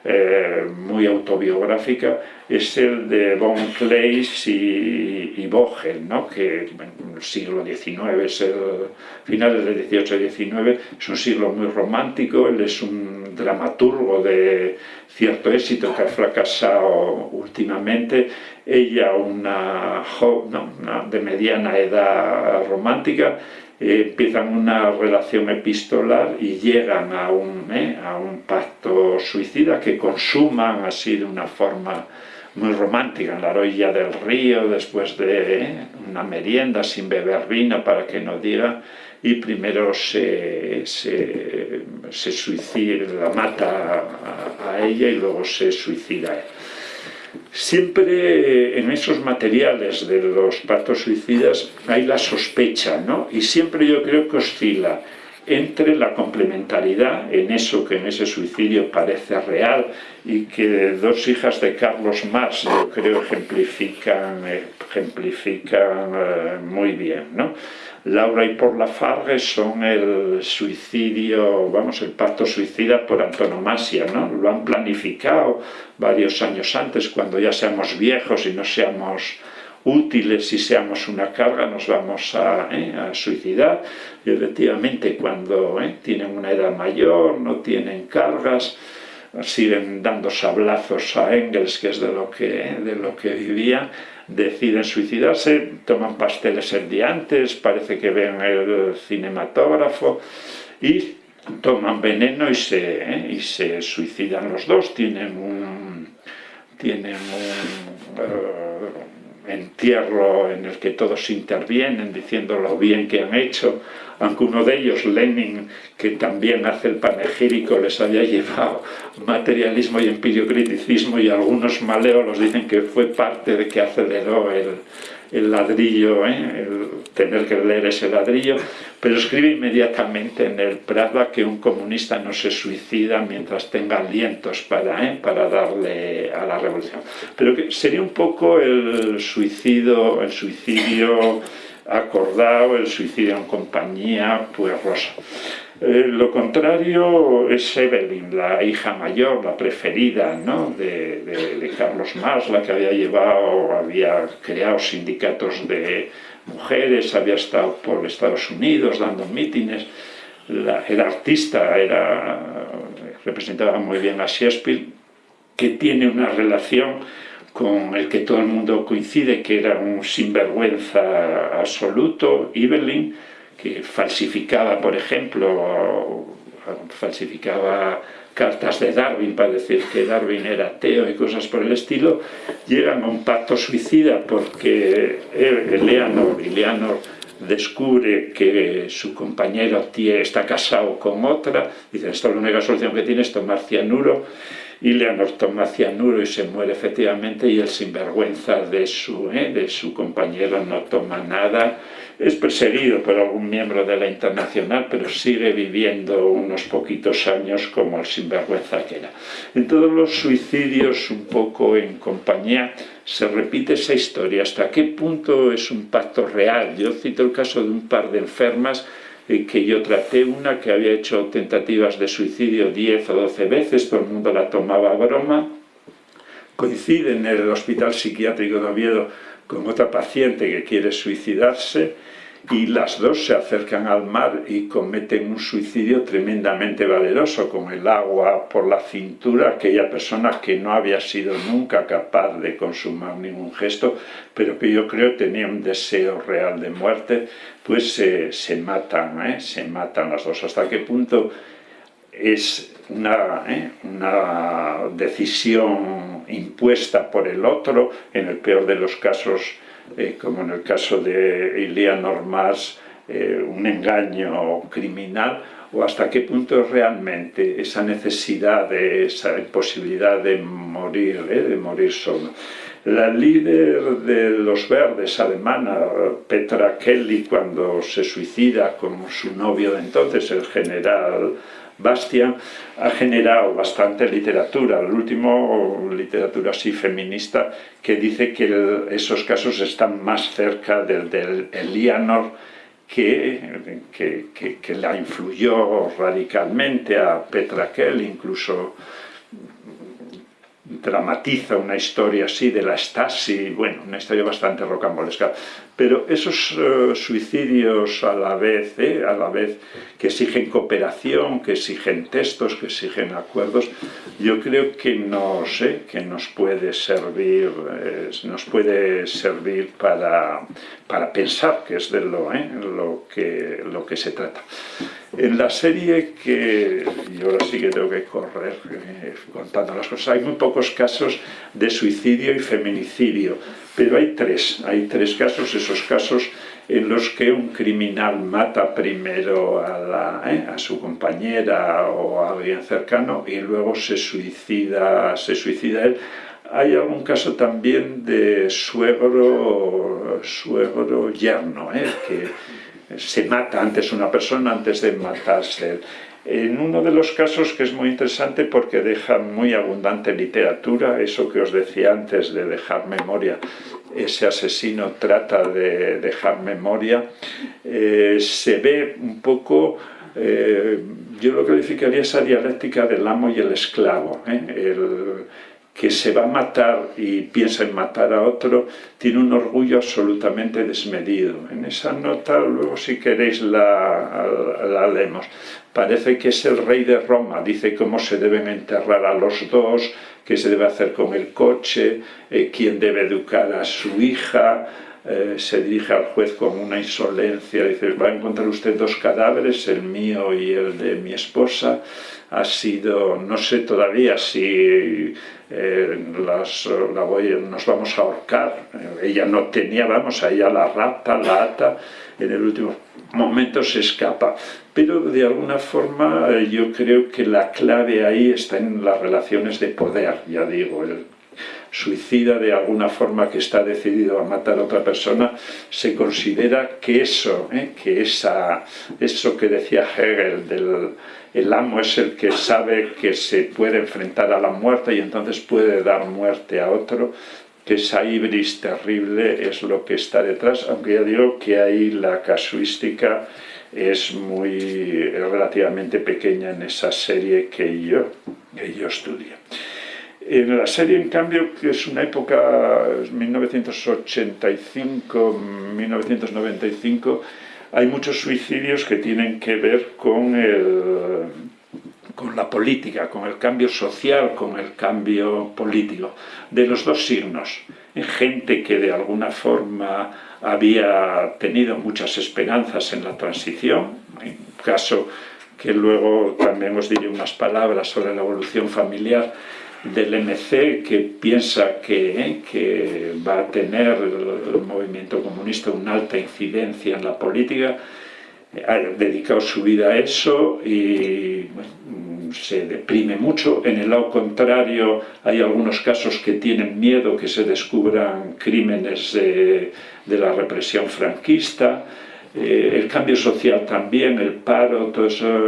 eh, muy autobiográfica es el de Von Kleist y, y Vogel, ¿no? que en el siglo XIX, es el finales del XVIII y XIX, es un siglo muy romántico, él es un dramaturgo de cierto éxito que ha fracasado últimamente, ella una, una de mediana edad romántica, empiezan una relación epistolar y llegan a un, eh, a un pacto suicida que consuman así de una forma muy romántica en la orilla del río después de eh, una merienda sin beber vino para que no diga y primero se, se, se suicida, la mata a, a, ella y luego se suicida él. Siempre en esos materiales de los pactos suicidas hay la sospecha, ¿no? Y siempre yo creo que oscila entre la complementariedad en eso que en ese suicidio parece real y que dos hijas de Carlos Marx yo creo ejemplifican, ejemplifican eh, muy bien, ¿no? Laura y por la Fargue son el suicidio, vamos, el pacto suicida por antonomasia, ¿no? Lo han planificado varios años antes, cuando ya seamos viejos y no seamos útiles y seamos una carga, nos vamos a, ¿eh? a suicidar. Y efectivamente, cuando ¿eh? tienen una edad mayor, no tienen cargas, siguen dando sablazos a Engels, que es de lo que, de lo que vivía, deciden suicidarse, toman pasteles el día antes, parece que ven el cinematógrafo y toman veneno y se, ¿eh? y se suicidan los dos, tienen un, tienen un uh, entierro en el que todos intervienen diciendo lo bien que han hecho, aunque uno de ellos, Lenin, que también hace el panegírico, les había llevado materialismo y empiriocriticismo y algunos maleolos dicen que fue parte de que aceleró el, el ladrillo, ¿eh? tener que leer ese ladrillo, pero escribe inmediatamente en el Prada que un comunista no se suicida mientras tenga alientos para, ¿eh? para darle a la revolución. Pero que sería un poco el suicidio, el suicidio acordado, el suicidio en compañía, pues rosa. Eh, lo contrario es Evelyn, la hija mayor, la preferida ¿no? de, de, de, Carlos Marx, la que había llevado, había creado sindicatos de mujeres, había estado por Estados Unidos dando mítines, la, era artista, era, representaba muy bien a Shakespeare, que tiene una relación con el que todo el mundo coincide que era un sinvergüenza absoluto, Evelyn, que falsificaba, por ejemplo, falsificaba cartas de Darwin para decir que Darwin era ateo y cosas por el estilo, llegan a un pacto suicida porque Eleanor, Eleanor descubre que su compañero está casado con otra, dice, esta es la única solución que tiene es tomar cianuro, y Leonor toma cianuro y se muere efectivamente y el sinvergüenza de su, ¿eh? de su compañero no toma nada, es perseguido por algún miembro de la Internacional, pero sigue viviendo unos poquitos años como el sinvergüenza que era. En todos los suicidios, un poco en compañía, se repite esa historia. ¿Hasta qué punto es un pacto real? Yo cito el caso de un par de enfermas que yo traté una que había hecho tentativas de suicidio 10 o 12 veces, todo el mundo la tomaba a broma, coincide en el hospital psiquiátrico de Oviedo con otra paciente que quiere suicidarse, y las dos se acercan al mar y cometen un suicidio tremendamente valeroso, con el agua por la cintura, aquella persona que no había sido nunca capaz de consumar ningún gesto, pero que yo creo tenía un deseo real de muerte, pues se matan, ¿eh? se matan las dos. ¿Hasta qué punto es una, ¿eh? una decisión impuesta por el otro, en el peor de los casos eh, como en el caso de Eleanor Mas, eh, un engaño criminal, o hasta qué punto realmente esa necesidad, de, esa imposibilidad de morir, eh, de morir solo. La líder de los verdes alemana, Petra Kelly, cuando se suicida con su novio de entonces, el general Bastian ha generado bastante literatura, el último literatura así feminista que dice que esos casos están más cerca del, del Elianor que, que, que, la influyó radicalmente a Petra Kell, incluso dramatiza una historia así de la Stasi, bueno, una historia bastante rocambolesca. Pero esos eh, suicidios a la vez, eh, a la vez que exigen cooperación, que exigen textos, que exigen acuerdos, yo creo que nos, eh, que nos puede servir, nos puede servir para, para pensar, que es de lo, lo, que, lo que se trata. En la serie que, y ahora sí que tengo que correr contando las cosas, hay muy pocos casos de suicidio y feminicidio, pero hay tres, hay tres casos, esos casos en los que un criminal mata primero a, ¿eh? a, su compañera o a alguien cercano y luego se suicida, se suicida él. Hay algún caso también de suegro, suegro yerno, ¿eh? que se mata antes una persona antes de matarse. En uno de los casos que es muy interesante porque deja muy abundante literatura, eso que os decía antes de dejar memoria, ese asesino trata de dejar memoria, eh, se ve un poco, eh, yo lo calificaría esa dialéctica del amo y el esclavo, ¿eh? Que se va a matar y piensa en matar a otro, tiene un orgullo absolutamente desmedido. En esa nota, luego si queréis la, la leemos. Parece que es el rey de Roma, dice cómo se deben enterrar a los dos, qué se debe hacer con el coche, eh, quién debe educar a su hija, eh, se dirige al juez con una insolencia, dice, va a encontrar usted dos cadáveres, el mío y el de mi esposa, ha sido, no sé todavía si eh, las, la voy, nos vamos a ahorcar, ella no tenía, vamos, a ella la rapta, la ata, en el último momento se escapa, pero de alguna forma eh, yo creo que la clave ahí está en las relaciones de poder, ya digo, el suicida de alguna forma que está decidido a matar a otra persona, se considera que eso, eh, que esa, eso que decía Hegel del el amo es el que sabe que se puede enfrentar a la muerte y entonces puede dar muerte a otro, que esa ibris terrible es lo que está detrás, aunque ya digo que ahí la casuística es muy relativamente pequeña en esa serie que yo, que yo estudio. En la serie, en cambio, que es una época 1985-1995, hay muchos suicidios que tienen que ver con, con la política, con el cambio social, con el cambio político, de los dos signos. Gente que de alguna forma había tenido muchas esperanzas en la transición, en caso que luego también os diré unas palabras sobre la evolución familiar del MC que piensa que, que va a tener el movimiento comunista una alta incidencia en la política, ha dedicado su vida a eso y se deprime mucho. En el lado contrario hay algunos casos que tienen miedo que se descubran crímenes de, de la represión franquista, eh, el cambio social también, el paro, todas esas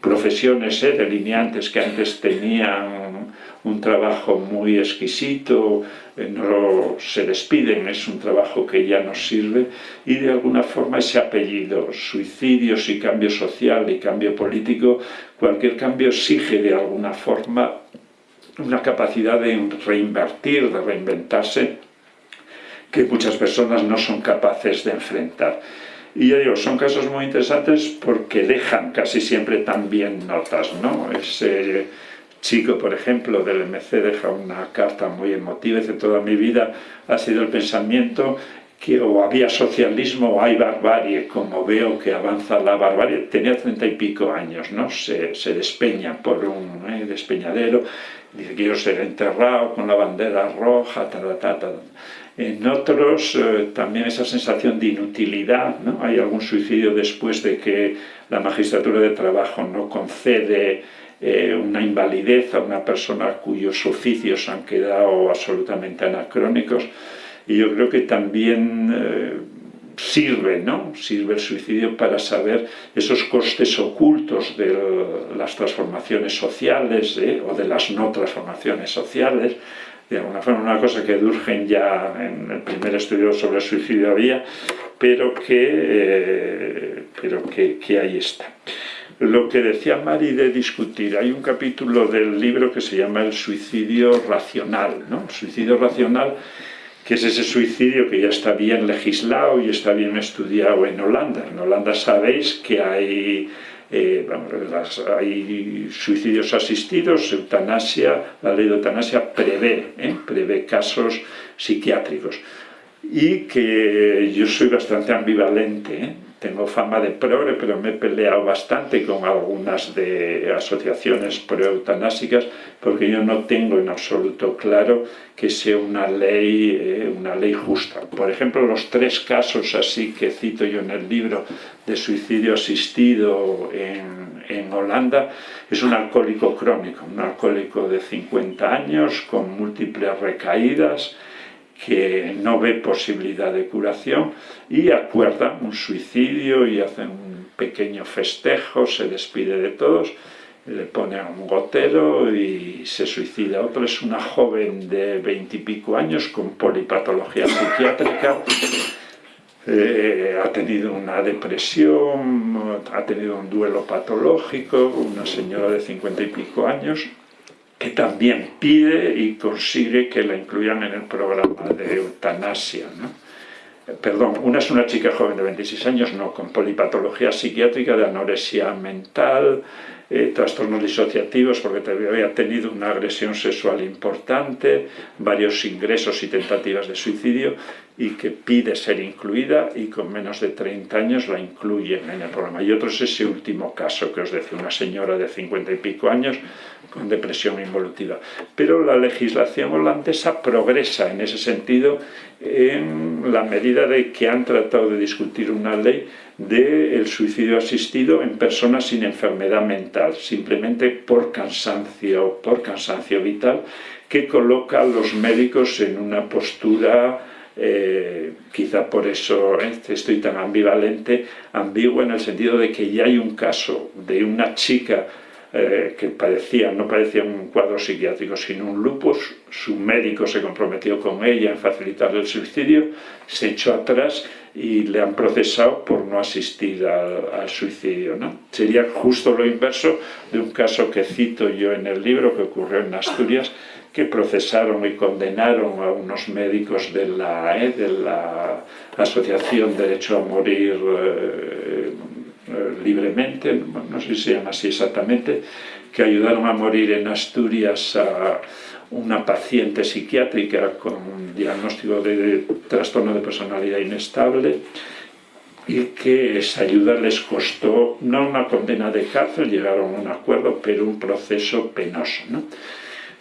profesiones eh, delineantes que antes tenían un trabajo muy exquisito, eh, no se despiden, es un trabajo que ya no sirve, y de alguna forma ese apellido, suicidios y cambio social y cambio político, cualquier cambio exige de alguna forma una capacidad de reinvertir, de reinventarse, que muchas personas no son capaces de enfrentar. Y yo digo, son casos muy interesantes porque dejan casi siempre también notas, ¿no? Ese chico, por ejemplo, del MC deja una carta muy emotiva, dice, toda mi vida ha sido el pensamiento que o había socialismo o hay barbarie, como veo que avanza la barbarie, tenía treinta y pico años, ¿no? Se, despeña por un ¿eh? despeñadero, dice, quiero ser enterrado con la bandera roja, tal, tal, tal. En otros eh, también esa sensación de inutilidad, ¿no? hay algún suicidio después de que la magistratura de trabajo no concede eh, una invalidez a una persona cuyos oficios han quedado absolutamente anacrónicos y yo creo que también eh, sirve, ¿no? sirve el suicidio para saber esos costes ocultos de las transformaciones sociales o de las no transformaciones sociales de alguna forma una cosa que Durgen ya en el primer estudio sobre el suicidio había, pero que, eh, pero que, que, ahí está. Lo que decía Mari de discutir, hay un capítulo del libro que se llama El suicidio racional, ¿no? El suicidio racional que es ese suicidio que ya está bien legislado y está bien estudiado en Holanda. En Holanda sabéis que hay eh, hay suicidios asistidos, eutanasia, la ley de eutanasia prevé, ¿eh? prevé casos psiquiátricos. Y que yo soy bastante ambivalente, ¿eh? Tengo fama de progre, pero me he peleado bastante con algunas de asociaciones pro-eutanásicas, porque yo no tengo en absoluto claro que sea una ley, eh, una ley justa. Por ejemplo, los tres casos así que cito yo en el libro de suicidio asistido en, en Holanda, es un alcohólico crónico, un alcohólico de 50 años con múltiples recaídas, que no ve posibilidad de curación y acuerda un suicidio y hace un pequeño festejo, se despide de todos, le pone un gotero y se suicida. Otro es una joven de veintipico años con polipatología psiquiátrica, eh, ha tenido una depresión, ha tenido un duelo patológico, una señora de cincuenta y pico años, que también pide y consigue que la incluyan en el programa de eutanasia. Perdón, una es una chica joven de 26 años, no, con polipatología psiquiátrica de anorexia mental, eh, trastornos disociativos porque había tenido una agresión sexual importante, varios ingresos y tentativas de suicidio y que pide ser incluida y con menos de 30 años la incluyen en el programa. Y otro es ese último caso que os decía, una señora de 50 y pico años con depresión involutiva. Pero la legislación holandesa progresa en ese sentido en la medida de que han tratado de discutir una ley del suicidio asistido en personas sin enfermedad mental, simplemente por cansancio, por cansancio vital, que coloca a los médicos en una postura eh, quizá por eso estoy tan ambivalente, ambiguo en el sentido de que ya hay un caso de una chica eh, que padecía, no padecía un cuadro psiquiátrico, sino un lupus, su médico se comprometió con ella en facilitar el suicidio, se echó atrás y le han procesado por no asistir al, suicidio. ¿no? Sería justo lo inverso de un caso que cito yo en el libro que ocurrió en Asturias, que procesaron y condenaron a unos médicos de la, eh, de la Asociación Derecho a Morir eh, libremente, no sé si se llama así exactamente, que ayudaron a morir en Asturias a una paciente psiquiátrica con un diagnóstico de trastorno de personalidad inestable y que esa ayuda les costó no una condena de cárcel, llegaron a un acuerdo, pero un proceso penoso. ¿no?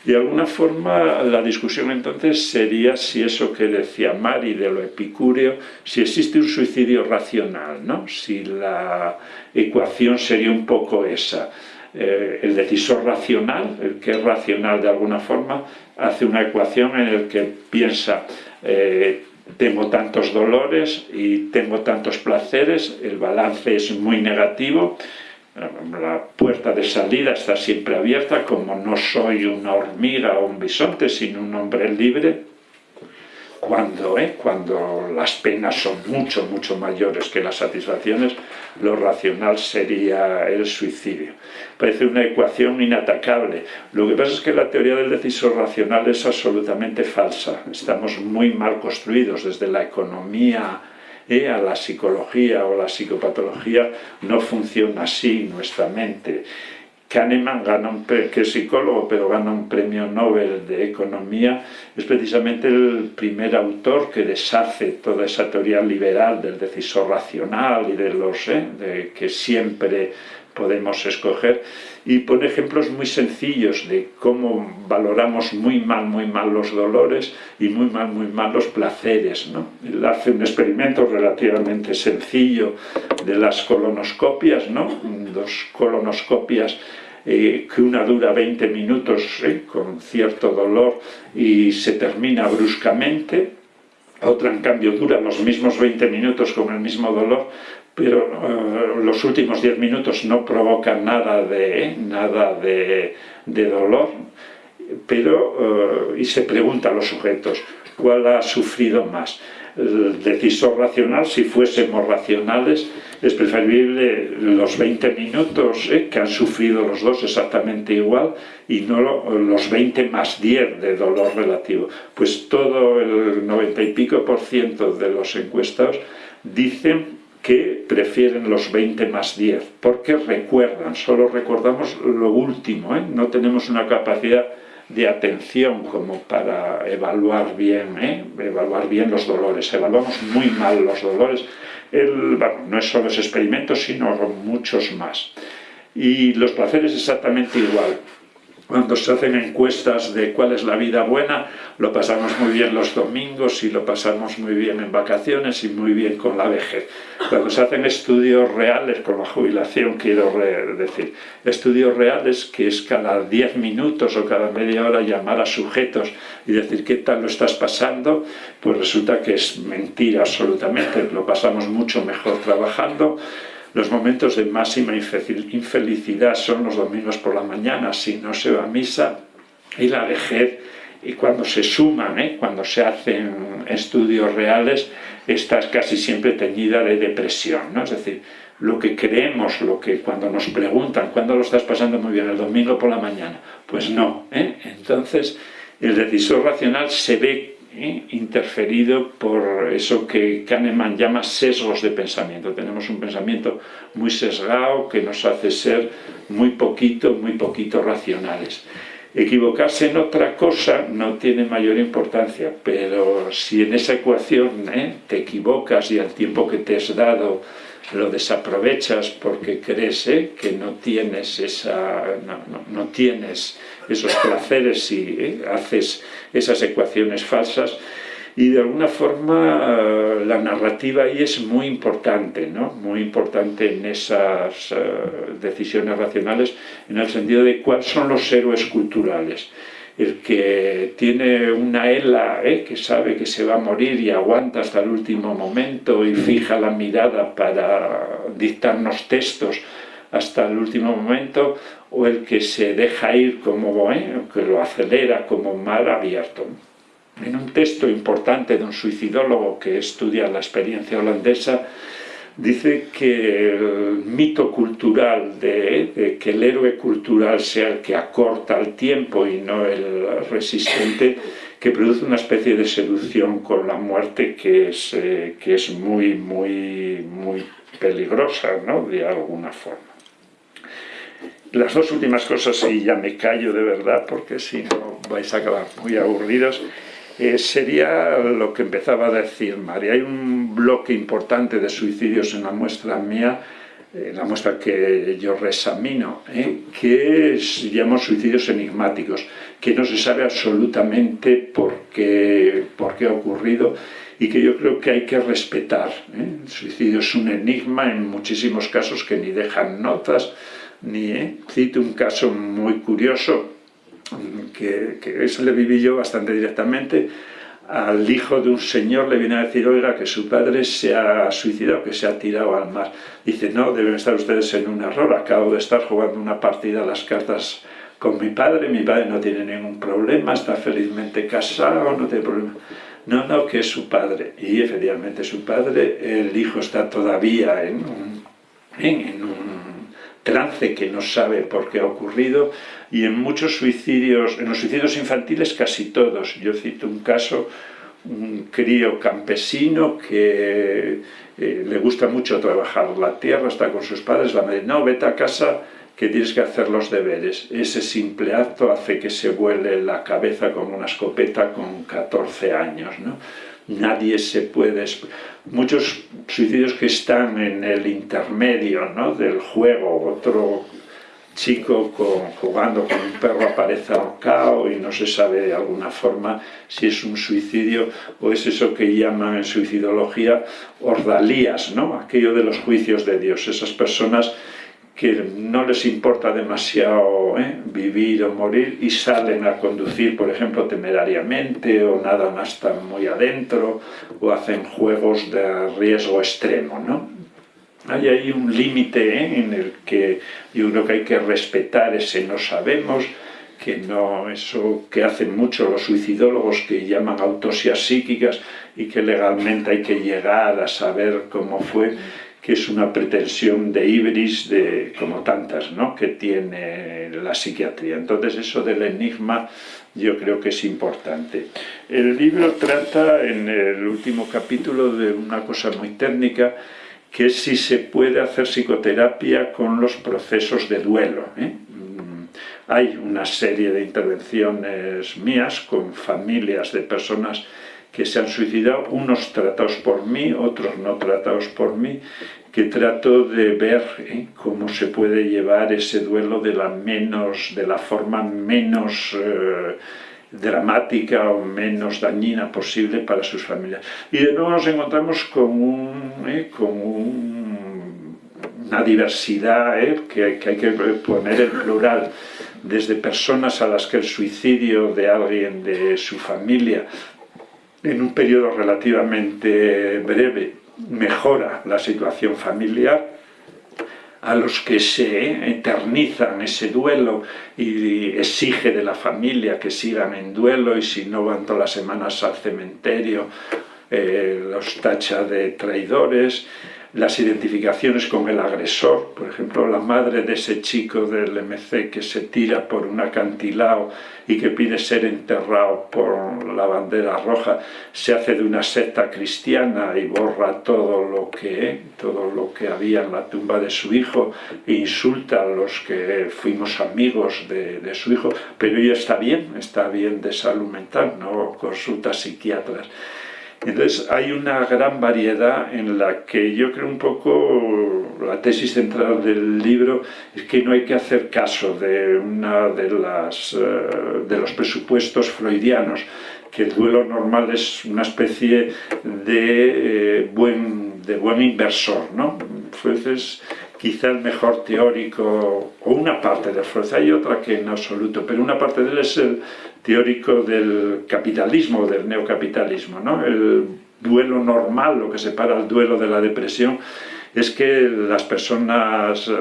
De alguna forma, la discusión entonces sería si eso que decía Mari de lo epicúreo, si existe un suicidio racional, ¿no? si la ecuación sería un poco esa. Eh, el decisor racional, el que es racional de alguna forma, hace una ecuación en la que piensa eh, tengo tantos dolores y tengo tantos placeres, el balance es muy negativo, la puerta de salida está siempre abierta, como no soy una hormiga o un bisonte, sino un hombre libre, cuando, eh, cuando las penas son mucho, mucho mayores que las satisfacciones, lo racional sería el suicidio. Parece una ecuación inatacable. Lo que pasa es que la teoría del decisor racional es absolutamente falsa. Estamos muy mal construidos desde la economía eh, a la psicología o la psicopatología. No funciona así nuestra mente. Kahneman, gana un, que es psicólogo, pero gana un premio Nobel de Economía, es precisamente el primer autor que deshace toda esa teoría liberal del decisor racional y de los eh, de que siempre podemos escoger y pone ejemplos muy sencillos de cómo valoramos muy mal, muy mal los dolores y muy mal, muy mal los placeres. ¿no? Él hace un experimento relativamente sencillo de las colonoscopias, ¿no? dos colonoscopias eh, que una dura 20 minutos eh, con cierto dolor y se termina bruscamente, otra en cambio dura los mismos 20 minutos con el mismo dolor, pero eh, los últimos 10 minutos no provocan nada de, nada de, dolor, pero, y se pregunta a los sujetos, ¿cuál ha sufrido más? el decisor racional, si fuésemos racionales, es preferible los 20 minutos eh, que han sufrido los dos exactamente igual y no los 20 más 10 de dolor relativo. Pues todo el 90 y pico por ciento de los encuestados dicen que prefieren los 20 más 10, porque recuerdan, solo recordamos lo último, ¿eh? no tenemos una capacidad de atención como para evaluar bien, ¿eh? evaluar bien los dolores. Evaluamos muy mal los dolores. El, no es solo ese experimento, sino muchos más. Y los placeres exactamente igual. Cuando se hacen encuestas de cuál es la vida buena, lo pasamos muy bien los domingos y lo pasamos muy bien en vacaciones y muy bien con la vejez. Cuando se hacen estudios reales, con la jubilación quiero decir, estudios reales que es cada 10 minutos o cada media hora llamar a sujetos y decir qué tal lo estás pasando, pues resulta que es mentira absolutamente, lo pasamos mucho mejor trabajando, los momentos de máxima infelicidad son los domingos por la mañana, si no se va a misa, y la vejez, y cuando se suman, ¿eh? cuando se hacen estudios reales, está casi siempre teñida de depresión, ¿no? Es decir, lo que creemos, lo que cuando nos preguntan, ¿cuándo lo estás pasando muy bien? ¿El domingo por la mañana? Pues no, ¿eh? Entonces, el decisor racional se ve ¿eh? interferido por eso que Kahneman llama sesgos de pensamiento. Tenemos un pensamiento muy sesgado que nos hace ser muy poquito, muy poquito racionales. Equivocarse en otra cosa no tiene mayor importancia, pero si en esa ecuación ¿eh? te equivocas y al tiempo que te has dado lo desaprovechas porque crees ¿eh? que no tienes, esa, no, tienes esos placeres y ¿eh? haces esas ecuaciones falsas, y de alguna forma eh, la narrativa ahí es muy importante, ¿no? muy importante en esas decisiones racionales, en el sentido de cuáles son los héroes culturales el que tiene una ELA, ¿eh? que sabe que se va a morir y aguanta hasta el último momento y fija la mirada para dictarnos textos hasta el último momento, o el que se deja ir como, ¿eh? que lo acelera como mar abierto. En un texto importante de un suicidólogo que estudia la experiencia holandesa, dice que el mito cultural de, que el héroe cultural sea el que acorta el tiempo y no el resistente, que produce una especie de seducción con la muerte que es, eh, que es muy, muy, muy peligrosa, ¿no? de alguna forma. Las dos últimas cosas, y ya me callo de verdad, porque si no vais a acabar muy aburridos, eh, sería lo que empezaba a decir María. Hay un bloque importante de suicidios en la muestra mía, en la muestra que yo reexamino, ¿eh? que se llaman suicidios enigmáticos, que no se sabe absolutamente por qué, por qué ha ocurrido y que yo creo que hay que respetar. ¿eh? El suicidio es un enigma en muchísimos casos que ni dejan notas, ni... Cito un caso muy curioso que, que eso le viví yo bastante directamente, al hijo de un señor le viene a decir, oiga, que su padre se ha suicidado, que se ha tirado al mar. Dice, no, deben estar ustedes en un error, acabo de estar jugando una partida a las cartas con mi padre, mi padre no tiene ningún problema, está felizmente casado, no tiene problema. No, no, que es su padre. Y efectivamente su padre, el hijo está todavía en un, en un trance que no sabe por qué ha ocurrido y en muchos suicidios, en los suicidios infantiles casi todos. Yo cito un caso, un crío campesino que eh, le gusta mucho trabajar la tierra, está con sus padres, la madre, no, vete a casa que tienes que hacer los deberes. Ese simple acto hace que se vuele la cabeza con una escopeta con 14 años. ¿no? Nadie se puede... Muchos suicidios que están en el intermedio ¿no? del juego, otro chico jugando con un perro aparece ahorcado y no se sabe de alguna forma si es un suicidio o es eso que llaman en suicidología ordalías, ¿no? aquello de los juicios de Dios, esas personas que no les importa demasiado ¿eh? vivir o morir y salen a conducir, por ejemplo, temerariamente o nada más tan muy adentro o hacen juegos de riesgo extremo, ¿no? Hay ahí un límite ¿eh? en el que yo creo que hay que respetar ese no sabemos, que no, eso que hacen mucho los suicidólogos que llaman autopsias psíquicas y que legalmente hay que llegar a saber cómo fue que es una pretensión de ibris de, como tantas ¿no? que tiene la psiquiatría. Entonces eso del enigma yo creo que es importante. El libro trata en el último capítulo de una cosa muy técnica que es si se puede hacer psicoterapia con los procesos de duelo. ¿eh? Mm, hay una serie de intervenciones mías con familias de personas que se han suicidado, unos tratados por mí, otros no tratados por mí, que trato de ver ¿eh? cómo se puede llevar ese duelo de la, menos, de la forma menos eh, dramática o menos dañina posible para sus familias. Y de nuevo nos encontramos con, ¿eh? una diversidad que hay que poner en plural, desde personas a las que el suicidio de alguien de su familia en un periodo relativamente breve mejora la situación familiar, a los que se eternizan ese duelo y exige de la familia que sigan en duelo y si no van todas las semanas al cementerio eh, los tacha de traidores, las identificaciones con el agresor, por ejemplo, la madre de ese chico del MC que se tira por un acantilado y que pide ser enterrado por la bandera roja, se hace de una secta cristiana y borra todo lo que, todo lo que había en la tumba de su hijo e insulta a los que fuimos amigos de, de su hijo, pero ella está bien, está bien de salud mental, no consulta psiquiatras. Entonces hay una gran variedad en la que yo creo un poco, la tesis central del libro es que no hay que hacer caso de una de, las, eh, de los presupuestos freudianos, que el duelo normal es una especie de, eh, buen, de buen inversor, ¿no? Quizá el mejor teórico, o una parte de Freud, hay otra que en absoluto, pero una parte de él es el teórico del capitalismo, del neocapitalismo. ¿no? El duelo normal, lo que separa el duelo de la depresión, es que las personas eh,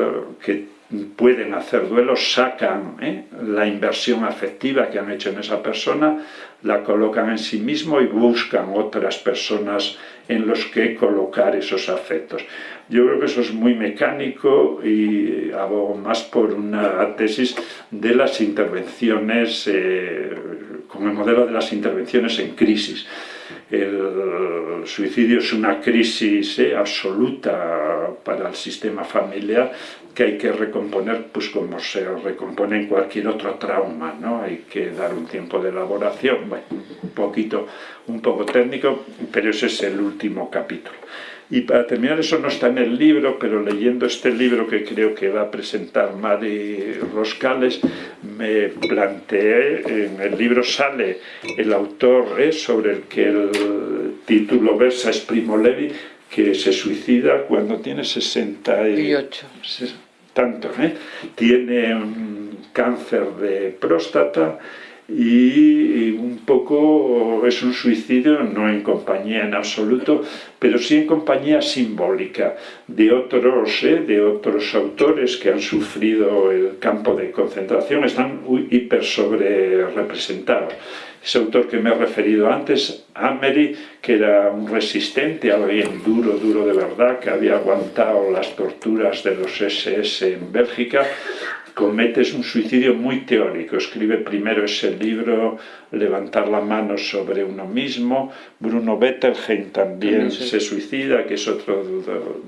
que pueden hacer duelos sacan ¿eh? la inversión afectiva que han hecho en esa persona, la colocan en sí mismo y buscan otras personas en los que colocar esos afectos. Yo creo que eso es muy mecánico y abogo más por una tesis de las intervenciones, eh, con el modelo de las intervenciones en crisis. El suicidio es una crisis eh, absoluta para el sistema familiar que hay que recomponer pues como se recompone en cualquier otro trauma, ¿no? Hay que dar un tiempo de elaboración, bueno, un poquito, un poco técnico, pero ese es el último capítulo. Y para terminar, eso no está en el libro, pero leyendo este libro que creo que va a presentar Mari Roscales, me planteé, en el libro sale el autor ¿eh? sobre el que el título versa es Primo Levi, que se suicida cuando tiene 68. Tanto, ¿eh? Tiene un cáncer de próstata y un poco es un suicidio, no en compañía en absoluto, pero sí en compañía simbólica de otros, ¿eh? de otros autores que han sufrido el campo de concentración, están hiper sobre representados. Ese autor que me he referido antes, Amery, que era un resistente, alguien duro, duro de verdad, que había aguantado las torturas de los SS en Bélgica, comete un suicidio muy teórico. Escribe primero ese libro, Levantar la mano sobre uno mismo. Bruno Bettelheim también se suicida, que es otro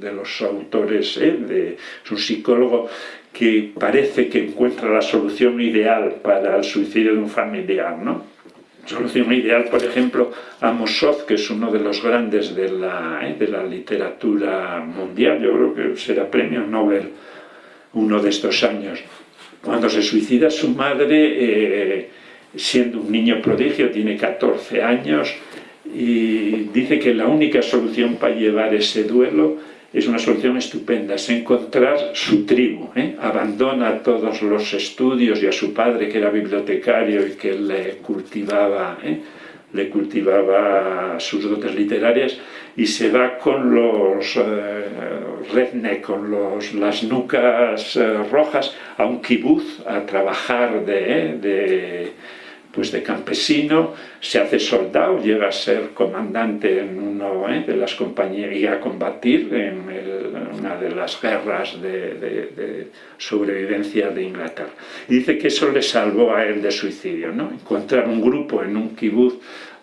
de los autores, ¿eh? de, es un psicólogo que parece que encuentra la solución ideal para el suicidio de un familiar, ¿no? Solución ideal, por ejemplo, Amos Oz, que es uno de los grandes de la, ¿eh? de la literatura mundial, yo creo que será premio Nobel uno de estos años. Cuando se suicida su madre, eh, siendo un niño prodigio, tiene 14 años, y dice que la única solución para llevar ese duelo es una solución estupenda, es encontrar su tribu, ¿eh? abandona todos los estudios y a su padre que era bibliotecario y que le cultivaba, ¿eh? Le cultivaba sus dotes literarias y se va con los eh, redneck, con los, las nucas eh, rojas a un kibuz a trabajar de, de pues de campesino, se hace soldado, llega a ser comandante en una ¿eh? de las compañías y a combatir en una de las guerras de, sobrevivencia de Inglaterra. Y dice que eso le salvó a él de suicidio, ¿no? encontrar un grupo en un kibuz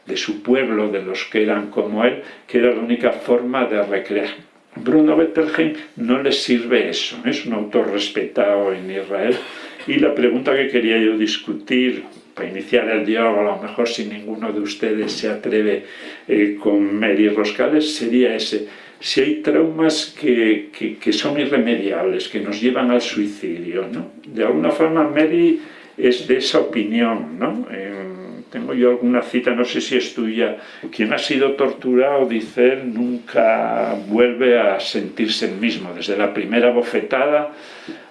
de su pueblo, de los que eran como él, que era la única forma de recrear. Bruno Bettelheim no le sirve eso, es un autor respetado en Israel y la pregunta que quería yo discutir para iniciar el diálogo, a lo mejor si ninguno de ustedes se atreve eh, con Mary Roscales, sería ese. Si hay traumas que, que, son irremediables, que nos llevan al suicidio, ¿no? De alguna forma Mary es de esa opinión, ¿no? tengo yo alguna cita, no sé si es tuya, quien ha sido torturado, dice él, nunca vuelve a sentirse el mismo, desde la primera bofetada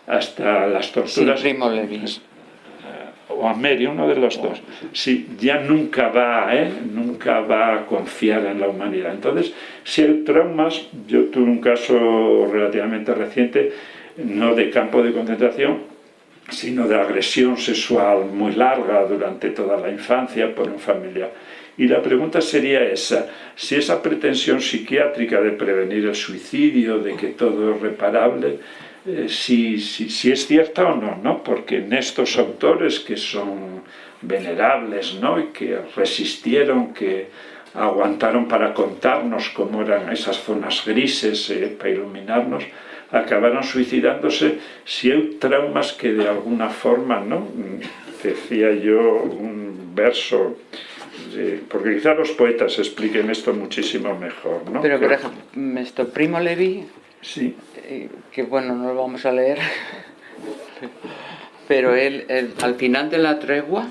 hasta las torturas. Sí, Primo Levi o a Mary, uno de los dos, si ya nunca va, ¿eh? nunca va a confiar en la humanidad. Entonces, si hay traumas, yo tuve un caso relativamente reciente, no de campo de concentración, sino de agresión sexual muy larga durante toda la infancia por un familiar. Y la pregunta sería esa, si esa pretensión psiquiátrica de prevenir el suicidio, de que todo es reparable, eh, si, si, es cierta o no, ¿no? porque en estos autores que son venerables ¿no? y que resistieron, que aguantaron para contarnos cómo eran esas zonas grises, eh, para iluminarnos, acabaron suicidándose si hay traumas que de alguna forma, ¿no? decía yo un verso, porque quizá los poetas expliquen esto muchísimo mejor. ¿no? Pero, por ejemplo, esto, Primo Levi Sí. Eh, que bueno, no lo vamos a leer, pero él, al final de la tregua,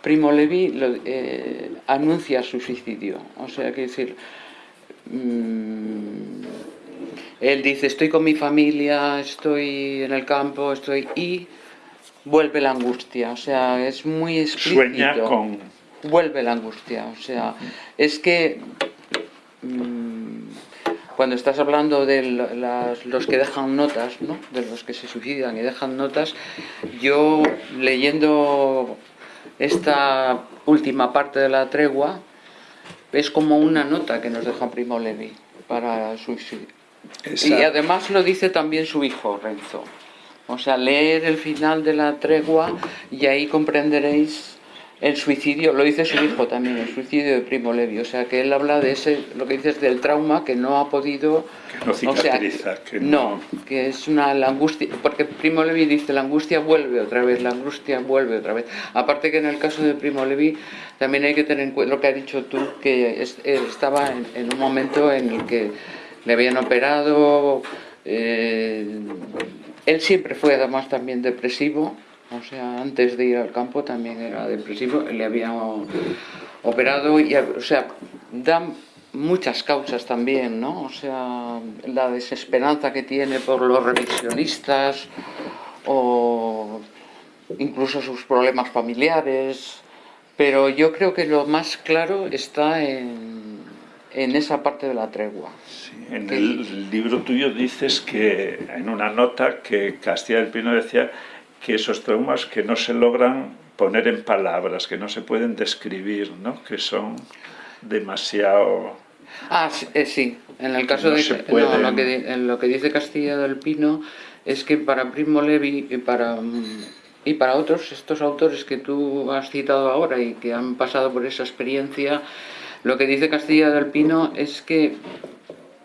Primo Levi eh, anuncia su suicidio. O sea, que decir, mm, él dice, estoy con mi familia, estoy en el campo, estoy... y vuelve la angustia, o sea, es muy explícito. Sueña con... Vuelve la angustia, o sea, es que... Mm, cuando estás hablando de los que dejan notas, ¿no? de los que se suicidan y dejan notas, yo leyendo esta última parte de la tregua, es como una nota que nos deja Primo Levi para suicidio. Y además lo dice también su hijo, Renzo. O sea, leer el final de la tregua y ahí comprenderéis el suicidio, lo dice su hijo también, el suicidio de Primo Levi, o sea que él habla de ese, lo que dices del trauma que no ha podido... Que no cicatriza, que no... que es una la angustia, porque Primo Levi dice la angustia vuelve otra vez, la angustia vuelve otra vez. Aparte que en el caso de Primo Levi también hay que tener en cuenta lo que has dicho tú, que estaba en, un momento en el que le habían operado, eh, él siempre fue además también depresivo, o sea, antes de ir al campo también era depresivo, le habían operado, y, o sea, dan muchas causas también, ¿no? O sea, la desesperanza que tiene por los revisionistas o incluso sus problemas familiares, pero yo creo que lo más claro está en, en esa parte de la tregua. Sí, en el libro tuyo dices que, en una nota, que Castilla del Pino decía que esos traumas que no se logran poner en palabras, que no se pueden describir, ¿no? que son demasiado... Ah, sí, eh, en el caso de... lo, que, en lo que dice Castilla del Pino es que para Primo Levi y para, y para otros, estos autores que tú has citado ahora y que han pasado por esa experiencia, lo que dice Castilla del Pino es que,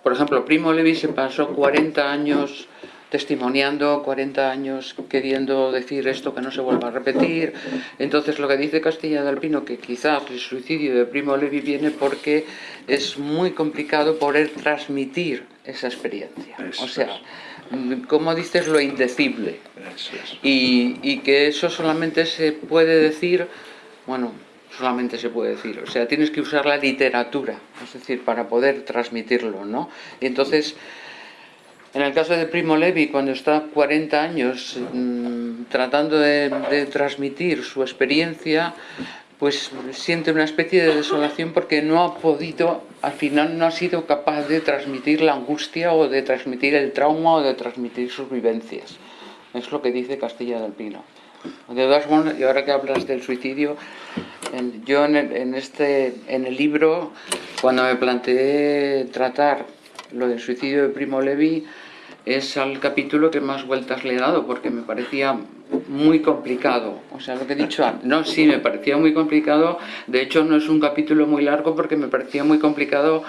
por ejemplo, Primo Levi se pasó 40 años testimoniando 40 años queriendo decir esto que no se vuelva a repetir. Entonces lo que dice Castilla del Pino, que quizás el suicidio de Primo Levi viene porque es muy complicado poder transmitir esa experiencia. o sea, como dices, lo indecible. Y, y que eso solamente se puede decir, bueno, solamente se puede decir, o sea, tienes que usar la literatura, es decir, para poder transmitirlo, ¿no? Y entonces en el caso de Primo Levi, cuando está 40 años mm, tratando de, transmitir su experiencia, pues siente una especie de desolación porque no ha podido, al final no ha sido capaz de transmitir la angustia o de transmitir el trauma o de transmitir sus vivencias. Es lo que dice Castilla del Pino. De todas formas, y ahora que hablas del suicidio, yo en este, en el libro, cuando me planteé tratar lo del suicidio de Primo Levi, es al capítulo que más vueltas le he dado porque me parecía muy complicado. O sea, lo que he dicho antes. No, sí, me parecía muy complicado. De hecho, no es un capítulo muy largo porque me parecía muy complicado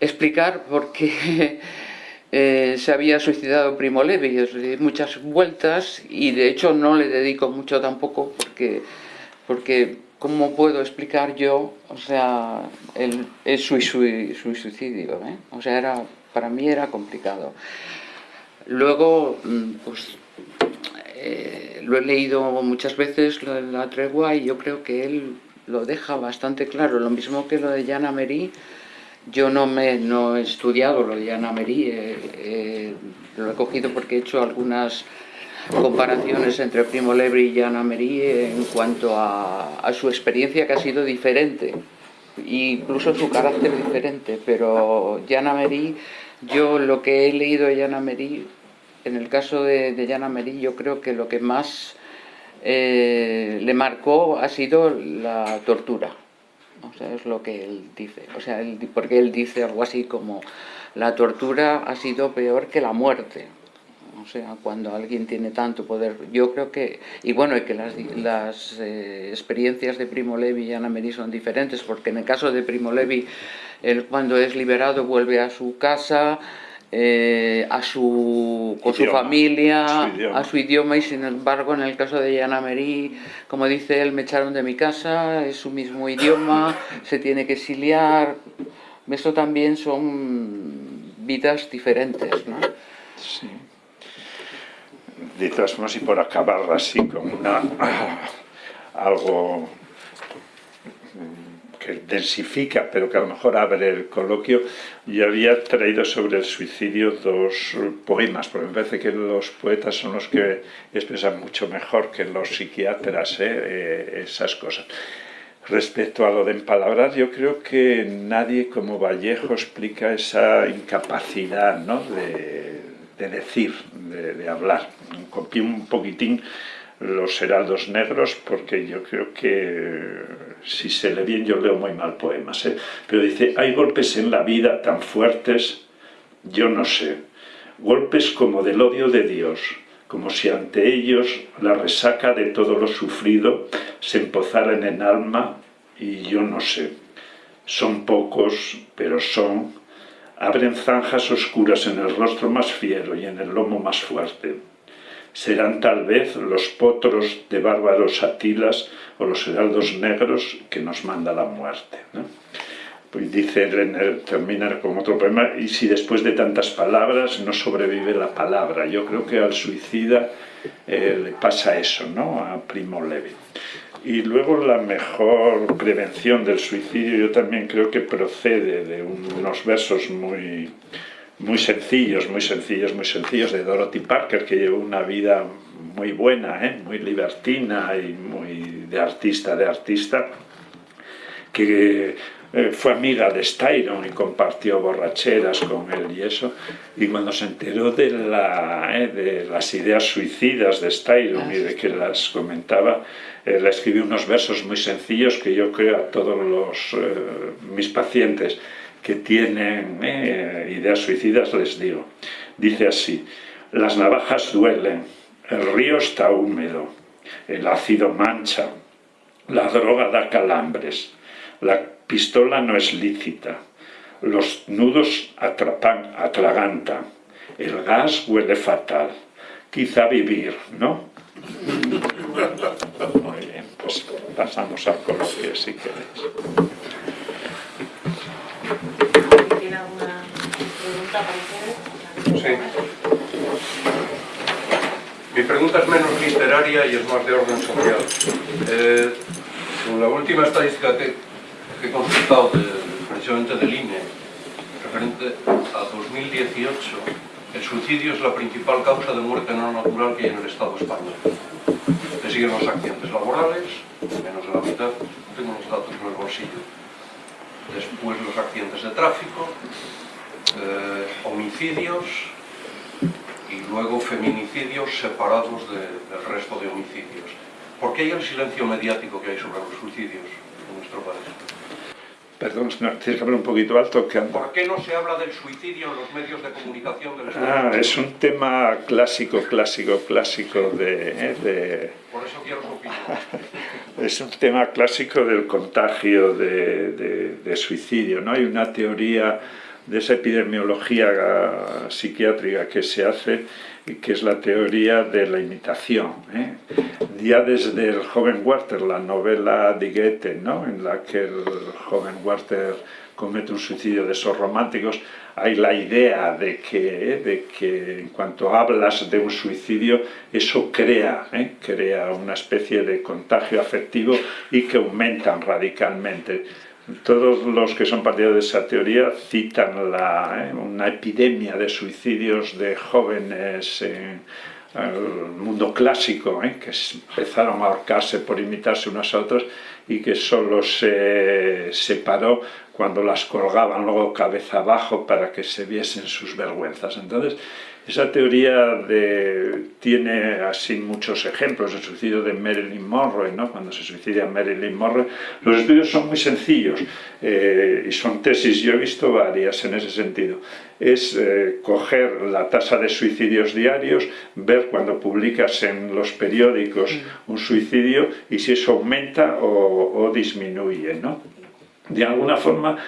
explicar por qué eh, se había suicidado Primo Levi. Muchas vueltas y de hecho no le dedico mucho tampoco porque, porque ¿cómo puedo explicar yo, o sea, el, su, suicidio? Eh? O sea, era, para mí era complicado. Luego, mm, pues eh, lo he leído muchas veces, la tregua, y yo creo que él lo deja bastante claro. Lo mismo que lo de Jan Amery, yo no, me, no he estudiado lo de Jan Amery, lo he cogido porque he hecho algunas comparaciones entre Primo Levi y Jan Amery en cuanto a, a su experiencia que ha sido diferente, incluso su carácter diferente, pero Jan Amery, yo lo que he leído de Jan Amery en el caso de, de Merí, yo creo que lo que más eh, le marcó ha sido la tortura. O sea, es lo que él dice. O sea, porque él dice algo así como la tortura ha sido peor que la muerte. O sea, cuando alguien tiene tanto poder, yo creo que, y bueno, que las, eh, experiencias de Primo Levi y Ana Merí son diferentes, porque en el caso de Primo Levi, él cuando es liberado vuelve a su casa, eh, a su, con su familia, a su, idioma y sin embargo en el caso de Yana Merí, como dice él, me echaron de mi casa, es su mismo idioma, se tiene que exiliar, eso también son vidas diferentes, ¿no? Sí. De todas formas, y por acabar así con una, algo que densifica, pero que a lo mejor abre el coloquio, yo había traído sobre el suicidio dos poemas, porque me parece que los poetas son los que expresan mucho mejor que los psiquiatras ¿eh? Eh, esas cosas. Respecto a lo de empalabrar, yo creo que nadie como Vallejo explica esa incapacidad ¿no? de, de, decir, de, de hablar. Copié un poquitín los heraldos negros porque yo creo que si se lee bien yo leo muy mal poemas ¿eh? pero dice hay golpes en la vida tan fuertes yo no sé golpes como del odio de Dios como si ante ellos la resaca de todo lo sufrido se empozara en alma y yo no sé. Son pocos, pero son. Abren zanjas oscuras en el rostro más fiero y en el lomo más fuerte. Serán tal vez los potros de bárbaros atilas o los heraldos negros que nos manda la muerte. Pues dice Renner, termina con otro poema, y si después de tantas palabras no sobrevive la palabra. Yo creo que al suicida eh, le pasa eso, ¿no? A Primo Levi. Y luego la mejor prevención del suicidio yo también creo que procede de unos versos muy, muy sencillos, muy sencillos, muy sencillos de Dorothy Parker, que llevó una vida muy buena, ¿eh? muy libertina y muy de artista, de artista, que eh, fue amiga de Styron y compartió borracheras con él y eso, y cuando se enteró de, la, eh, de las ideas suicidas de Styron y de que las comentaba, eh, le escribí unos versos muy sencillos que yo creo a todos los, mis pacientes que tienen ideas suicidas les digo. Dice así, las navajas duelen, el río está húmedo, el ácido mancha, la droga da calambres, la pistola no es lícita, los nudos atrapan, atragantan, el gas huele fatal, quizá vivir, ¿no? Muy bien, pues pasamos al coloquio si queréis. ¿Tiene alguna pregunta para Sí. Mi pregunta es menos literaria y es más de orden social. Eh, la última estadística que, que he consultado de, precisamente del INE, referente a 2018, el suicidio es la principal causa de muerte no natural que hay en el Estado español. Le siguen los accidentes laborales, menos de la mitad, tengo los datos en el bolsillo. Después los accidentes de tráfico, eh, homicidios y luego feminicidios separados de, del resto de homicidios. ¿Por qué hay el silencio mediático que hay sobre los suicidios en nuestro país? Perdón, no, tienes que hablar un poquito alto. Que anda. ¿Por qué no se habla del suicidio en los medios de comunicación del Estado? Ah, es un tema clásico, clásico, clásico de, eh, de... Por eso quiero su. Es un tema clásico del contagio de, de, de suicidio. ¿no? Hay una teoría de esa epidemiología psiquiátrica que se hace que es la teoría de la imitación. ¿eh? Ya desde el joven Werther, la novela de Goethe, ¿no? en la que el joven Werther comete un suicidio de esos románticos, hay la idea de que, de que en cuanto hablas de un suicidio, eso crea, ¿eh? crea una especie de contagio afectivo y que aumentan radicalmente. Todos los que son partidarios de esa teoría citan la, eh, una epidemia de suicidios de jóvenes en el mundo clásico, eh, que empezaron a ahorcarse por imitarse unas a otras y que solo se separó cuando las colgaban luego cabeza abajo para que se viesen sus vergüenzas. Entonces, esa teoría de, tiene así muchos ejemplos, el suicidio de Marilyn Monroe, ¿no? cuando se suicida Marilyn Monroe. Los estudios son muy sencillos eh, y son tesis, yo he visto varias en ese sentido. Es eh, coger la tasa de suicidios diarios, ver cuando publicas en los periódicos un suicidio y si eso aumenta o, o disminuye. ¿no? De alguna forma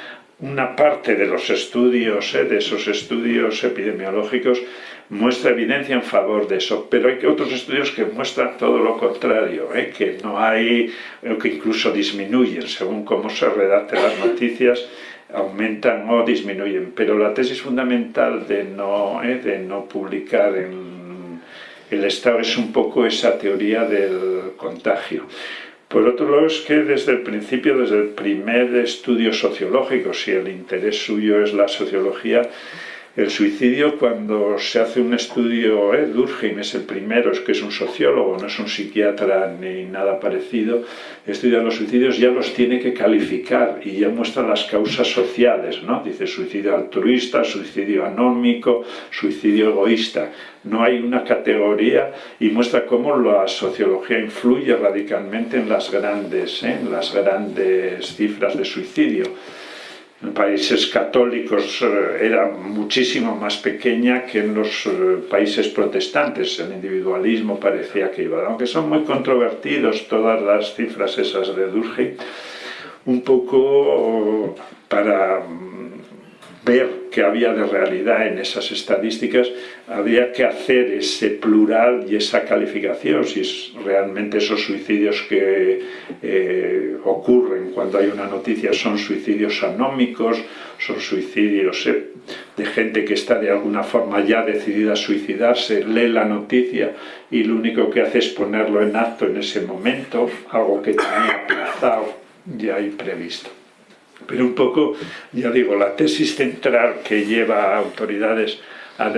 una parte de los estudios, eh, de esos estudios epidemiológicos, muestra evidencia en favor de eso, pero hay otros estudios que muestran todo lo contrario, eh, que no hay, eh, que incluso disminuyen según cómo se redacten las noticias, aumentan o disminuyen, pero la tesis fundamental de no, de no publicar en el Estado es un poco esa teoría del contagio. Por otro lado es que desde el principio, desde el primer estudio sociológico, si el interés suyo es la sociología, el suicidio, cuando se hace un estudio, eh, Durkheim es el primero, es que es un sociólogo, no es un psiquiatra ni nada parecido, estudia los suicidios, ya los tiene que calificar y ya muestra las causas sociales, ¿no? Dice suicidio altruista, suicidio anómico, suicidio egoísta. No hay una categoría y muestra cómo la sociología influye radicalmente en las grandes, ¿eh? en las grandes cifras de suicidio. En países católicos eh, era muchísimo más pequeña que en los eh, países protestantes. El individualismo parecía que iba. Aunque son muy controvertidos todas las cifras esas de Durkheim, un poco para ver que había de realidad en esas estadísticas, habría que hacer ese plural y esa calificación, si realmente esos suicidios que eh, ocurren cuando hay una noticia son suicidios anómicos, son suicidios eh, de gente que está de alguna forma ya decidida a suicidarse, lee la noticia y lo único que hace es ponerlo en acto en ese momento, algo que tenía aplazado ya y previsto. Pero un poco, ya digo, la tesis central que lleva a autoridades a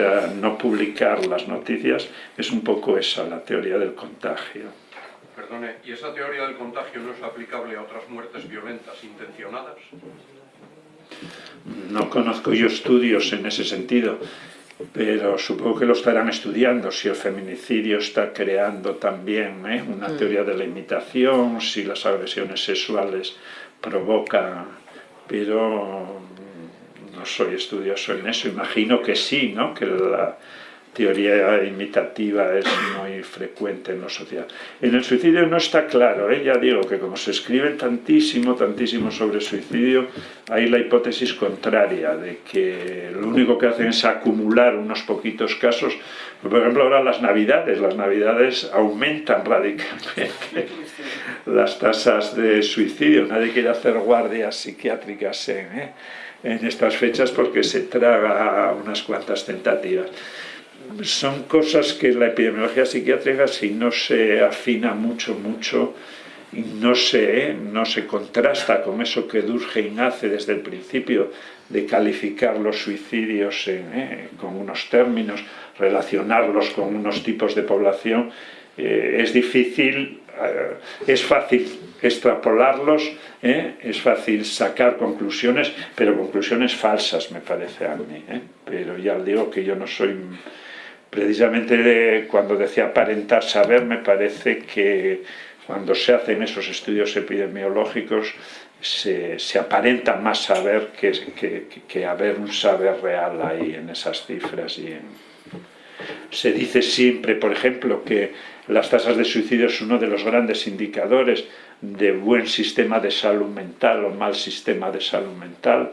no publicar las noticias es un poco esa, la teoría del contagio. Perdone, ¿y esa teoría del contagio no es aplicable a otras muertes violentas intencionadas? No conozco yo estudios en ese sentido, pero supongo que lo estarán estudiando, si el feminicidio está creando también ¿eh? una mm. teoría de la imitación, si las agresiones sexuales provocan pero no soy estudioso en eso, imagino que sí, ¿no? que la teoría imitativa es muy frecuente en la sociedad. En el suicidio no está claro, ¿eh? ya digo que como se escribe tantísimo, tantísimo sobre suicidio, hay la hipótesis contraria, de que lo único que hacen es acumular unos poquitos casos, por ejemplo ahora las navidades, las navidades aumentan radicalmente las tasas de suicidio. Nadie quiere hacer guardias psiquiátricas en, ¿eh? en estas fechas porque se traga unas cuantas tentativas. Son cosas que la epidemiología psiquiátrica, si no se afina mucho, mucho, no se, ¿eh? no se contrasta con eso que Durkheim hace desde el principio de calificar los suicidios ¿eh? con unos términos, relacionarlos con unos tipos de población, es difícil eh, es fácil extrapolarlos, ¿eh? es fácil sacar conclusiones, pero conclusiones falsas me parece a mí. ¿eh? Pero ya digo que yo no soy... Precisamente cuando decía aparentar saber, me parece que cuando se hacen esos estudios epidemiológicos se, aparenta más saber que, haber un saber real ahí en esas cifras. Y Se dice siempre, por ejemplo, que las tasas de suicidio es uno de los grandes indicadores de buen sistema de salud mental o mal sistema de salud mental.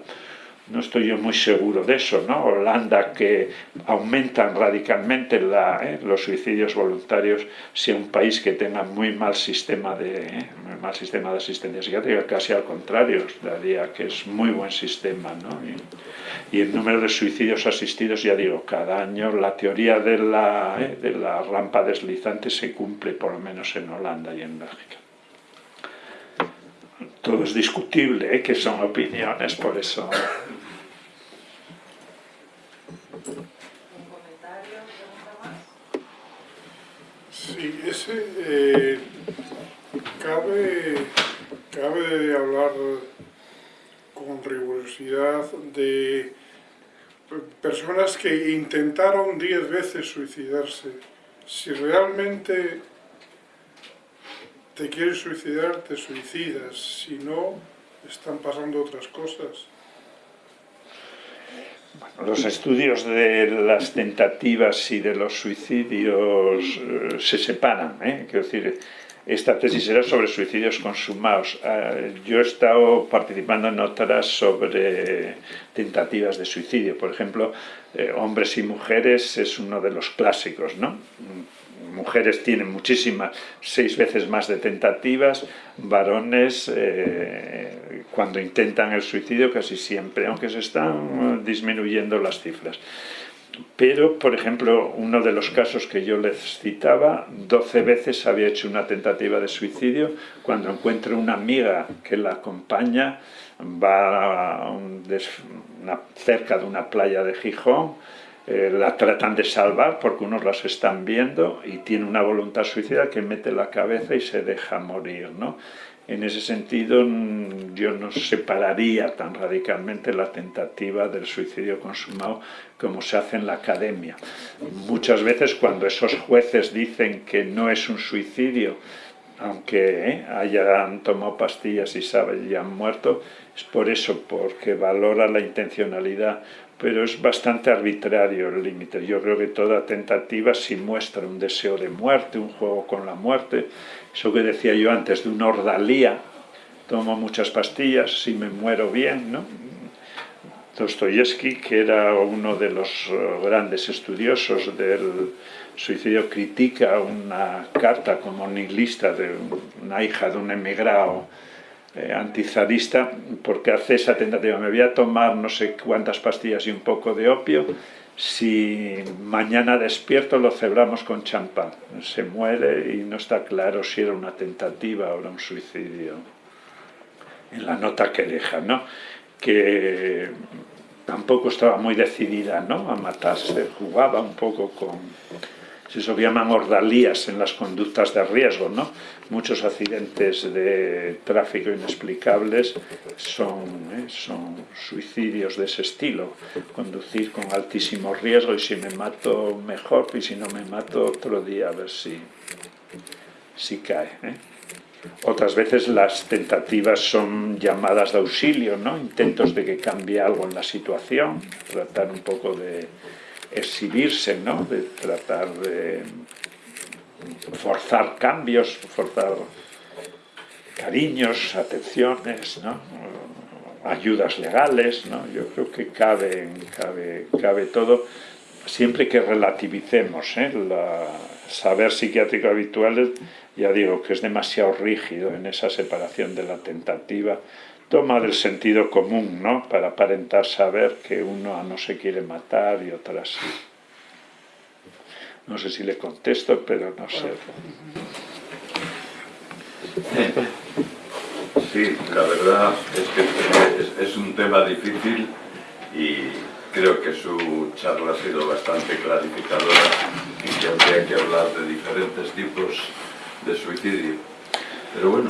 No estoy yo muy seguro de eso, ¿no? Holanda que aumentan radicalmente eh, los suicidios voluntarios, si un país que tenga muy mal sistema de, eh, mal sistema de asistencia psiquiátrica, casi al contrario, daría que es muy buen sistema, ¿no? y el número de suicidios asistidos, ya digo, cada año la teoría de la, eh, de la rampa deslizante se cumple por lo menos en Holanda y en Bélgica. Todo es discutible, ¿eh? que son opiniones, por eso... Sí, ese, eh, cabe, cabe hablar con rigurosidad de personas que intentaron diez veces suicidarse. Si realmente te quieres suicidar, te suicidas. Si no, están pasando otras cosas. Los estudios de las tentativas y de los suicidios eh, se separan. ¿eh? Quiero decir, esta tesis era sobre suicidios consumados. Ah, yo he estado participando en otras sobre tentativas de suicidio. Por ejemplo, eh, hombres y mujeres es uno de los clásicos, ¿no? Mujeres tienen muchísimas, seis veces más de tentativas, varones eh, cuando intentan el suicidio casi siempre, aunque se están disminuyendo las cifras. Pero, por ejemplo, uno de los casos que yo les citaba, 12 veces había hecho una tentativa de suicidio, cuando encuentra una amiga que la acompaña, va cerca de una playa de Gijón, eh, la tratan de salvar porque unos las están viendo y tiene una voluntad suicida que mete la cabeza y se deja morir, ¿no? En ese sentido, yo no separaría tan radicalmente la tentativa del suicidio consumado como se hace en la academia. Muchas veces cuando esos jueces dicen que no es un suicidio aunque ¿eh? hayan tomado pastillas y y han muerto, es por eso, porque valora la intencionalidad, pero es bastante arbitrario el límite. Yo creo que toda tentativa si muestra un deseo de muerte, un juego con la muerte, eso que decía yo antes de una ordalía, tomo muchas pastillas, si me muero bien, ¿no? Dostoyevsky, que era uno de los eh, grandes estudiosos del suicidio, critica una carta como nihilista de una hija de un emigrado eh, porque hace esa tentativa, me voy a tomar no sé cuántas pastillas y un poco de opio, si mañana despierto lo celebramos con champán. Se muere y no está claro si era una tentativa o era un suicidio. En la nota que deja, ¿no? Que tampoco estaba muy decidida ¿no? a matarse, jugaba un poco con... Eso llaman ordalías en las conductas de riesgo, ¿no? Muchos accidentes de tráfico inexplicables son, ¿eh? son suicidios de ese estilo. Conducir con altísimo riesgo y si me mato mejor y si no me mato otro día a ver si, si cae. ¿eh? Otras veces las tentativas son llamadas de auxilio, ¿no? intentos de que cambie algo en la situación, tratar un poco de exhibirse, ¿no? de tratar de forzar cambios, forzar cariños, atenciones, ¿no? ayudas legales, ¿no? yo creo que cabe, cabe, cabe todo, siempre que relativicemos ¿eh? la saber psiquiátrico habitual ya digo que es demasiado rígido en esa separación de la tentativa, toma del sentido común, ¿no? Para aparentar saber que uno no se quiere matar y otras sí. No sé si le contesto, pero no sé. Sí, la verdad es que es, un tema difícil y creo que su charla ha sido bastante clarificadora y que habría que hablar de diferentes tipos de suicidio. Pero bueno,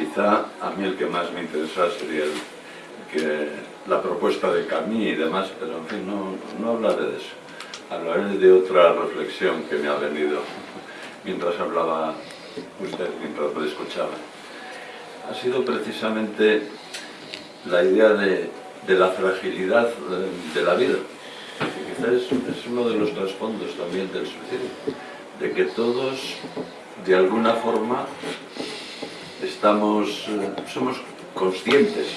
quizá a mí el que más me interesa sería el, que, la propuesta de Camille y demás, pero en fin, no, no hablaré de eso. Hablaré de otra reflexión que me ha venido mientras hablaba usted, mientras me escuchaba. Ha sido precisamente la idea de, de la fragilidad de, la vida. Que quizás es, es uno de los trasfondos también del suicidio, de que todos de alguna forma estamos, eh, somos conscientes,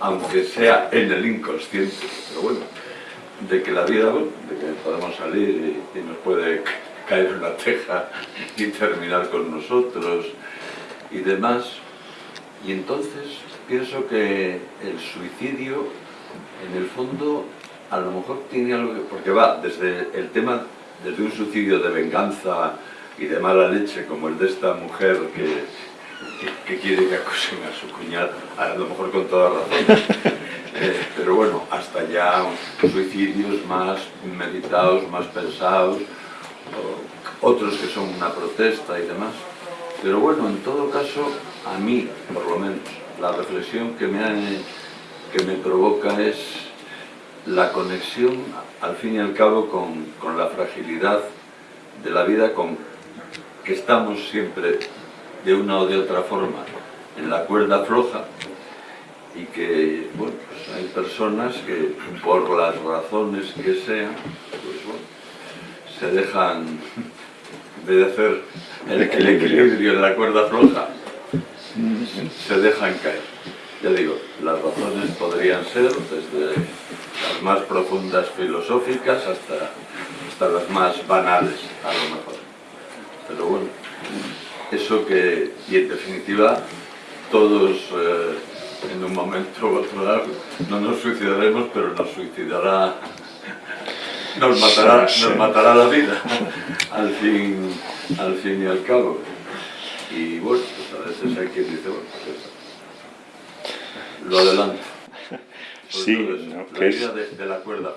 aunque sea en el inconsciente, pero bueno, de que la vida, de que podemos salir y, nos puede caer una teja y terminar con nosotros y demás. Y entonces pienso que el suicidio, en el fondo, a lo mejor tiene algo que... porque va desde el tema, desde un suicidio de venganza y de mala leche como el de esta mujer que, que, quiere que acosen a su cuñada, a lo mejor con toda razón. Eh, pero bueno, hasta ya suicidios más meditados, más pensados, otros que son una protesta y demás. Pero bueno, en todo caso, a mí, por lo menos, la reflexión que me, que me provoca es la conexión, al fin y al cabo, con, con la fragilidad de la vida, con que estamos siempre de una o de otra forma en la cuerda floja y que, bueno, pues hay personas que por las razones que sean, pues bueno, se dejan, de hacer el, el equilibrio en la cuerda floja, se dejan caer. Ya digo, las razones podrían ser desde las más profundas filosóficas hasta, hasta las más banales, a lo mejor. Pero bueno, eso que, y en definitiva, todos eh, en un momento u otro no nos suicidaremos, pero nos suicidará, nos matará, nos matará la vida, al fin, al fin y al cabo. Y bueno, pues a veces hay quien dice, bueno, pues lo adelanto. Sí, no, la vida de, de la cuerda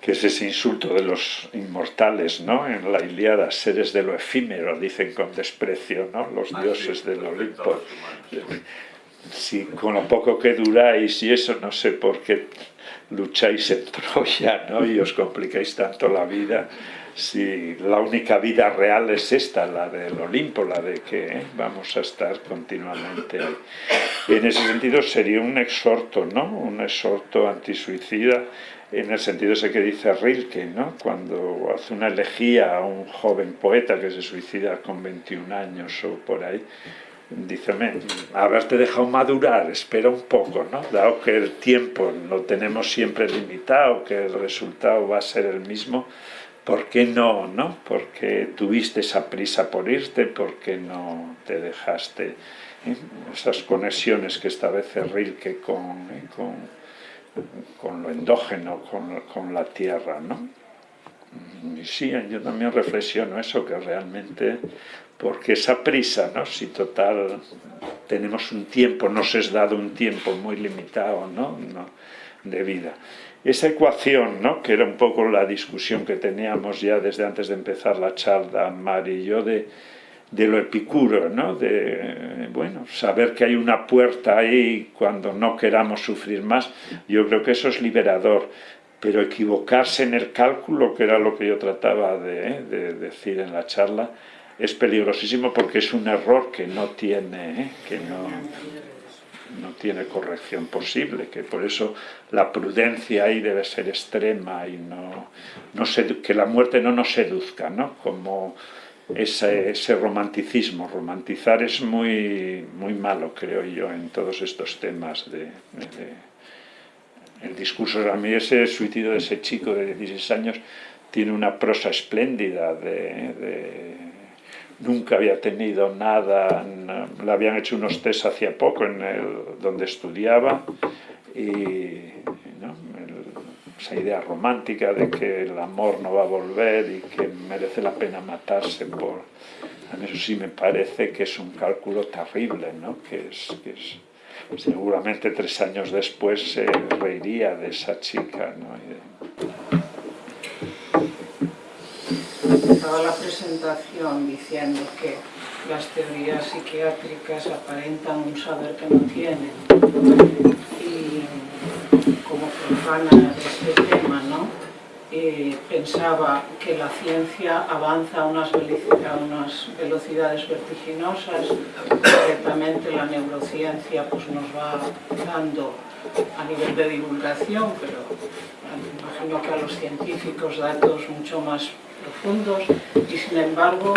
que es ese insulto de los inmortales, ¿no? En la Iliada, seres de lo efímero, dicen con desprecio, ¿no? Los ah, dioses del Olimpo. Si con lo poco que duráis y eso, no sé por qué lucháis en Troya, ¿no? Y os complicáis tanto la vida, si la única vida real es esta, la del Olimpo, la de que ¿eh? vamos a estar continuamente ahí. En ese sentido sería un exhorto, ¿no? Un exhorto antisuicida en el sentido ese que dice Rilke, ¿no? Cuando hace una elegía a un joven poeta que se suicida con 21 años o por ahí, dice, haberte dejado madurar, espera un poco, ¿no? Dado que el tiempo lo tenemos siempre limitado, que el resultado va a ser el mismo, ¿por qué no, no? Porque tuviste esa prisa por irte, ¿por qué no te dejaste ¿eh? esas conexiones que establece Rilke con, ¿eh? con, con, lo endógeno, con, con la tierra, ¿no? Y sí, yo también reflexiono eso, que realmente, porque esa prisa, ¿no? Si total tenemos un tiempo, nos es dado un tiempo muy limitado, ¿no? ¿no? De vida. Esa ecuación, ¿no? que era un poco la discusión que teníamos ya desde antes de empezar la charla, Mari y yo, de, de lo epicuro, ¿no? de bueno, saber que hay una puerta ahí cuando no queramos sufrir más, yo creo que eso es liberador, pero equivocarse en el cálculo, que era lo que yo trataba de, ¿eh? de decir en la charla, es peligrosísimo porque es un error que no tiene, ¿eh? que no, no tiene corrección posible, que por eso la prudencia ahí debe ser extrema y no, no que la muerte no nos seduzca, ¿no? como ese, ese, romanticismo. Romantizar es muy, muy malo, creo yo, en todos estos temas de, el discurso. A mí ese suicidio de ese chico de 16 años tiene una prosa espléndida de nunca había tenido nada, le habían hecho unos test hacía poco en el, donde estudiaba y esa idea romántica de que el amor no va a volver y que merece la pena matarse por... A mí eso sí me parece que es un cálculo terrible, ¿no? que, es, que es, seguramente tres años después se reiría de esa chica. ¿no? empezaba la presentación diciendo que las teorías psiquiátricas aparentan un saber que no tienen y como profana de este tema, ¿no? Eh, pensaba que la ciencia avanza a unas, velocidades vertiginosas, ciertamente la neurociencia pues, nos va dando a nivel de divulgación, pero imagino que a los científicos datos mucho más profundos y sin embargo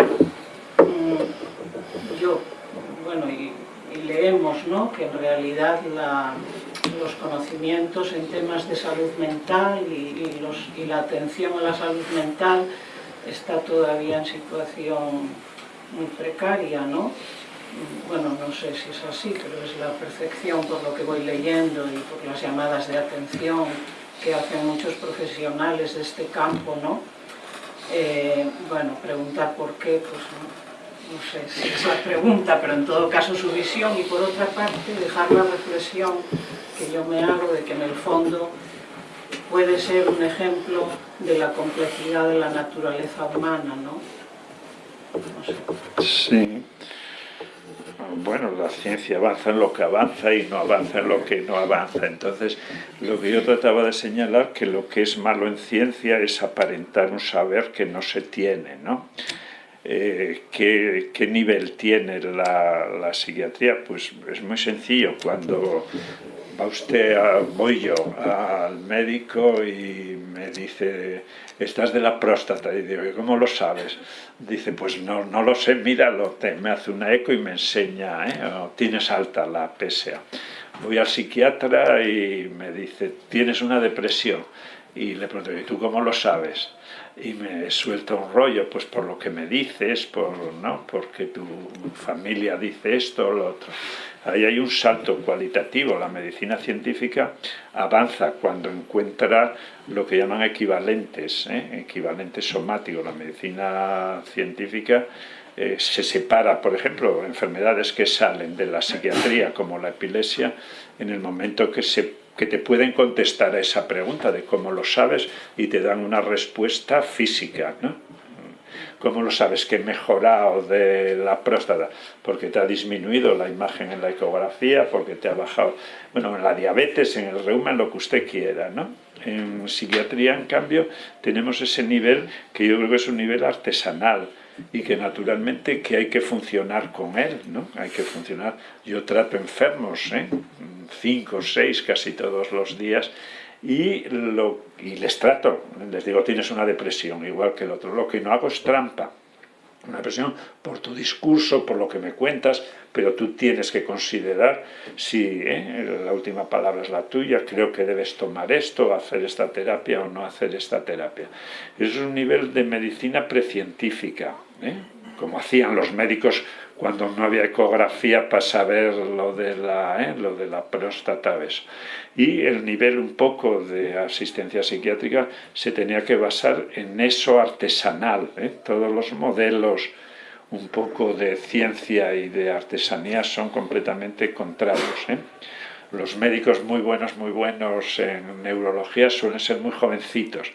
mm, yo, bueno, y, leemos ¿no? que en realidad los conocimientos en temas de salud mental y, los, y la atención a la salud mental está todavía en situación muy precaria, ¿no? Bueno, no sé si es así, pero es la percepción por lo que voy leyendo y por las llamadas de atención que hacen muchos profesionales de este campo, ¿no? Eh, bueno, preguntar por qué, pues no, sé si es la pregunta, pero en todo caso su visión y por otra parte dejar la reflexión que yo me hago de que en el fondo puede ser un ejemplo de la complejidad de la naturaleza humana, ¿no? Sí bueno, la ciencia avanza en lo que avanza y no avanza en lo que no avanza. Entonces, lo que yo trataba de señalar que lo que es malo en ciencia es aparentar un saber que no se tiene, ¿no? Eh, ¿qué, ¿qué, nivel tiene la, psiquiatría? Pues es muy sencillo, cuando va usted, a, voy yo al médico y me dice, estás de la próstata, y digo, ¿cómo lo sabes? Dice, pues no, no lo sé, míralo, me hace una eco y me enseña, ¿eh? tienes alta la PSA. Voy al psiquiatra y me dice, tienes una depresión. Y le pregunto, ¿y tú cómo lo sabes? Y me suelta un rollo, pues por lo que me dices, por, ¿no? porque tu familia dice esto o lo otro. Ahí hay un salto cualitativo. La medicina científica avanza cuando encuentra lo que llaman equivalentes, ¿eh? equivalentes somáticos. La medicina científica eh, se separa, por ejemplo, enfermedades que salen de la psiquiatría, como la epilepsia, en el momento que, se, que te pueden contestar a esa pregunta de cómo lo sabes y te dan una respuesta física. ¿no? ¿Cómo lo sabes que he mejorado de la próstata? Porque te ha disminuido la imagen en la ecografía, porque te ha bajado, bueno, en la diabetes, en el reuma, en lo que usted quiera, ¿no? En psiquiatría, en cambio, tenemos ese nivel que yo creo que es un nivel artesanal, y que naturalmente que hay que funcionar con él, ¿no? Hay que funcionar. Yo trato enfermos, ¿eh? cinco, seis, casi todos los días, y, lo, y les trato, les digo, tienes una depresión, igual que el otro. Lo que no hago es trampa, una depresión por tu discurso, por lo que me cuentas, pero tú tienes que considerar si ¿eh? la última palabra es la tuya, creo que debes tomar esto, hacer esta terapia o no hacer esta terapia. Es un nivel de medicina precientífica, ¿eh? como hacían los médicos cuando no había ecografía para saber lo de la, ¿eh? lo de la próstata. Y el nivel un poco de asistencia psiquiátrica se tenía que basar en eso artesanal. ¿eh? Todos los modelos un poco de ciencia y de artesanía son completamente contrarios. ¿eh? Los médicos muy buenos, muy buenos en neurología suelen ser muy jovencitos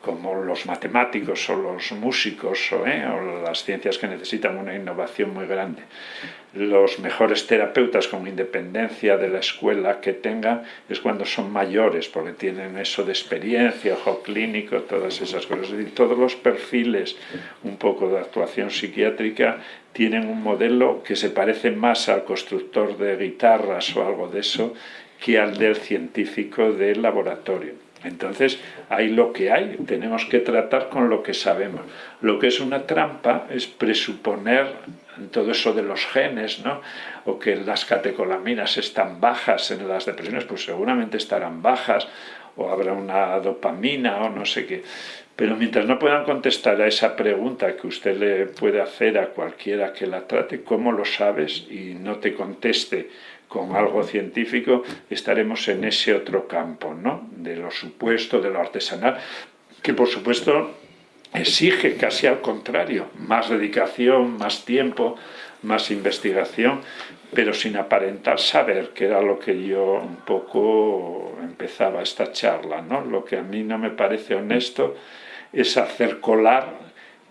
como los matemáticos o los músicos ¿eh? o, las ciencias que necesitan una innovación muy grande. Los mejores terapeutas con independencia de la escuela que tengan es cuando son mayores, porque tienen eso de experiencia, ojo clínico, todas esas cosas. Es decir, todos los perfiles un poco de actuación psiquiátrica tienen un modelo que se parece más al constructor de guitarras o algo de eso que al del científico del laboratorio. Entonces, hay lo que hay, tenemos que tratar con lo que sabemos. Lo que es una trampa es presuponer todo eso de los genes, ¿no? o que las catecolaminas están bajas en las depresiones, pues seguramente estarán bajas, o habrá una dopamina o no sé qué. Pero mientras no puedan contestar a esa pregunta que usted le puede hacer a cualquiera que la trate, ¿cómo lo sabes? Y no te conteste con algo científico, estaremos en ese otro campo, ¿no? de lo supuesto, de lo artesanal, que por supuesto exige casi al contrario, más dedicación, más tiempo, más investigación, pero sin aparentar saber, que era lo que yo un poco empezaba esta charla. ¿no? Lo que a mí no me parece honesto es hacer colar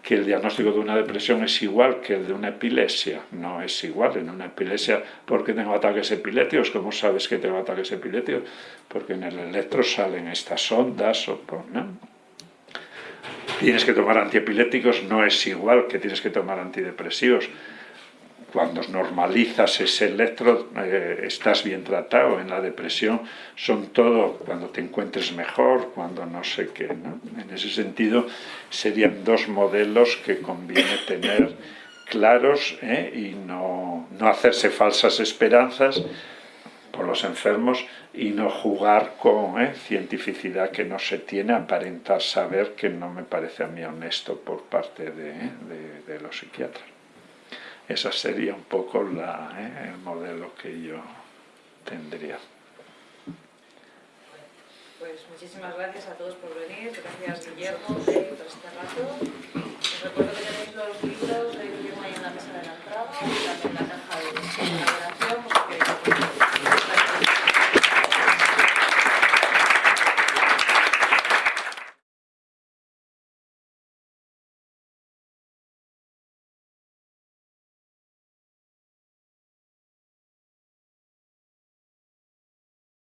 que el diagnóstico de una depresión es igual que el de una epilepsia. No es igual en una epilepsia porque tengo ataques epilépticos. ¿Cómo sabes que tengo ataques epilépticos? Porque en el electro salen estas ondas. O, ¿no? Tienes que tomar antiepilépticos, no es igual que tienes que tomar antidepresivos cuando normalizas ese electro eh, estás bien tratado. En la depresión son todo cuando te encuentres mejor, cuando no sé qué. En ese sentido serían dos modelos que conviene tener claros ¿eh? y no, no hacerse falsas esperanzas por los enfermos y no jugar con ¿eh? cientificidad que no se tiene, aparentar saber que no me parece a mí honesto por parte de los psiquiatras. Esa sería un poco la, ¿eh? el modelo que yo tendría. Pues muchísimas gracias a todos por venir, gracias Guillermo por este rato. Os recuerdo que tenéis los libros de Guillermo ahí en la mesa de la entrada y también en la caja de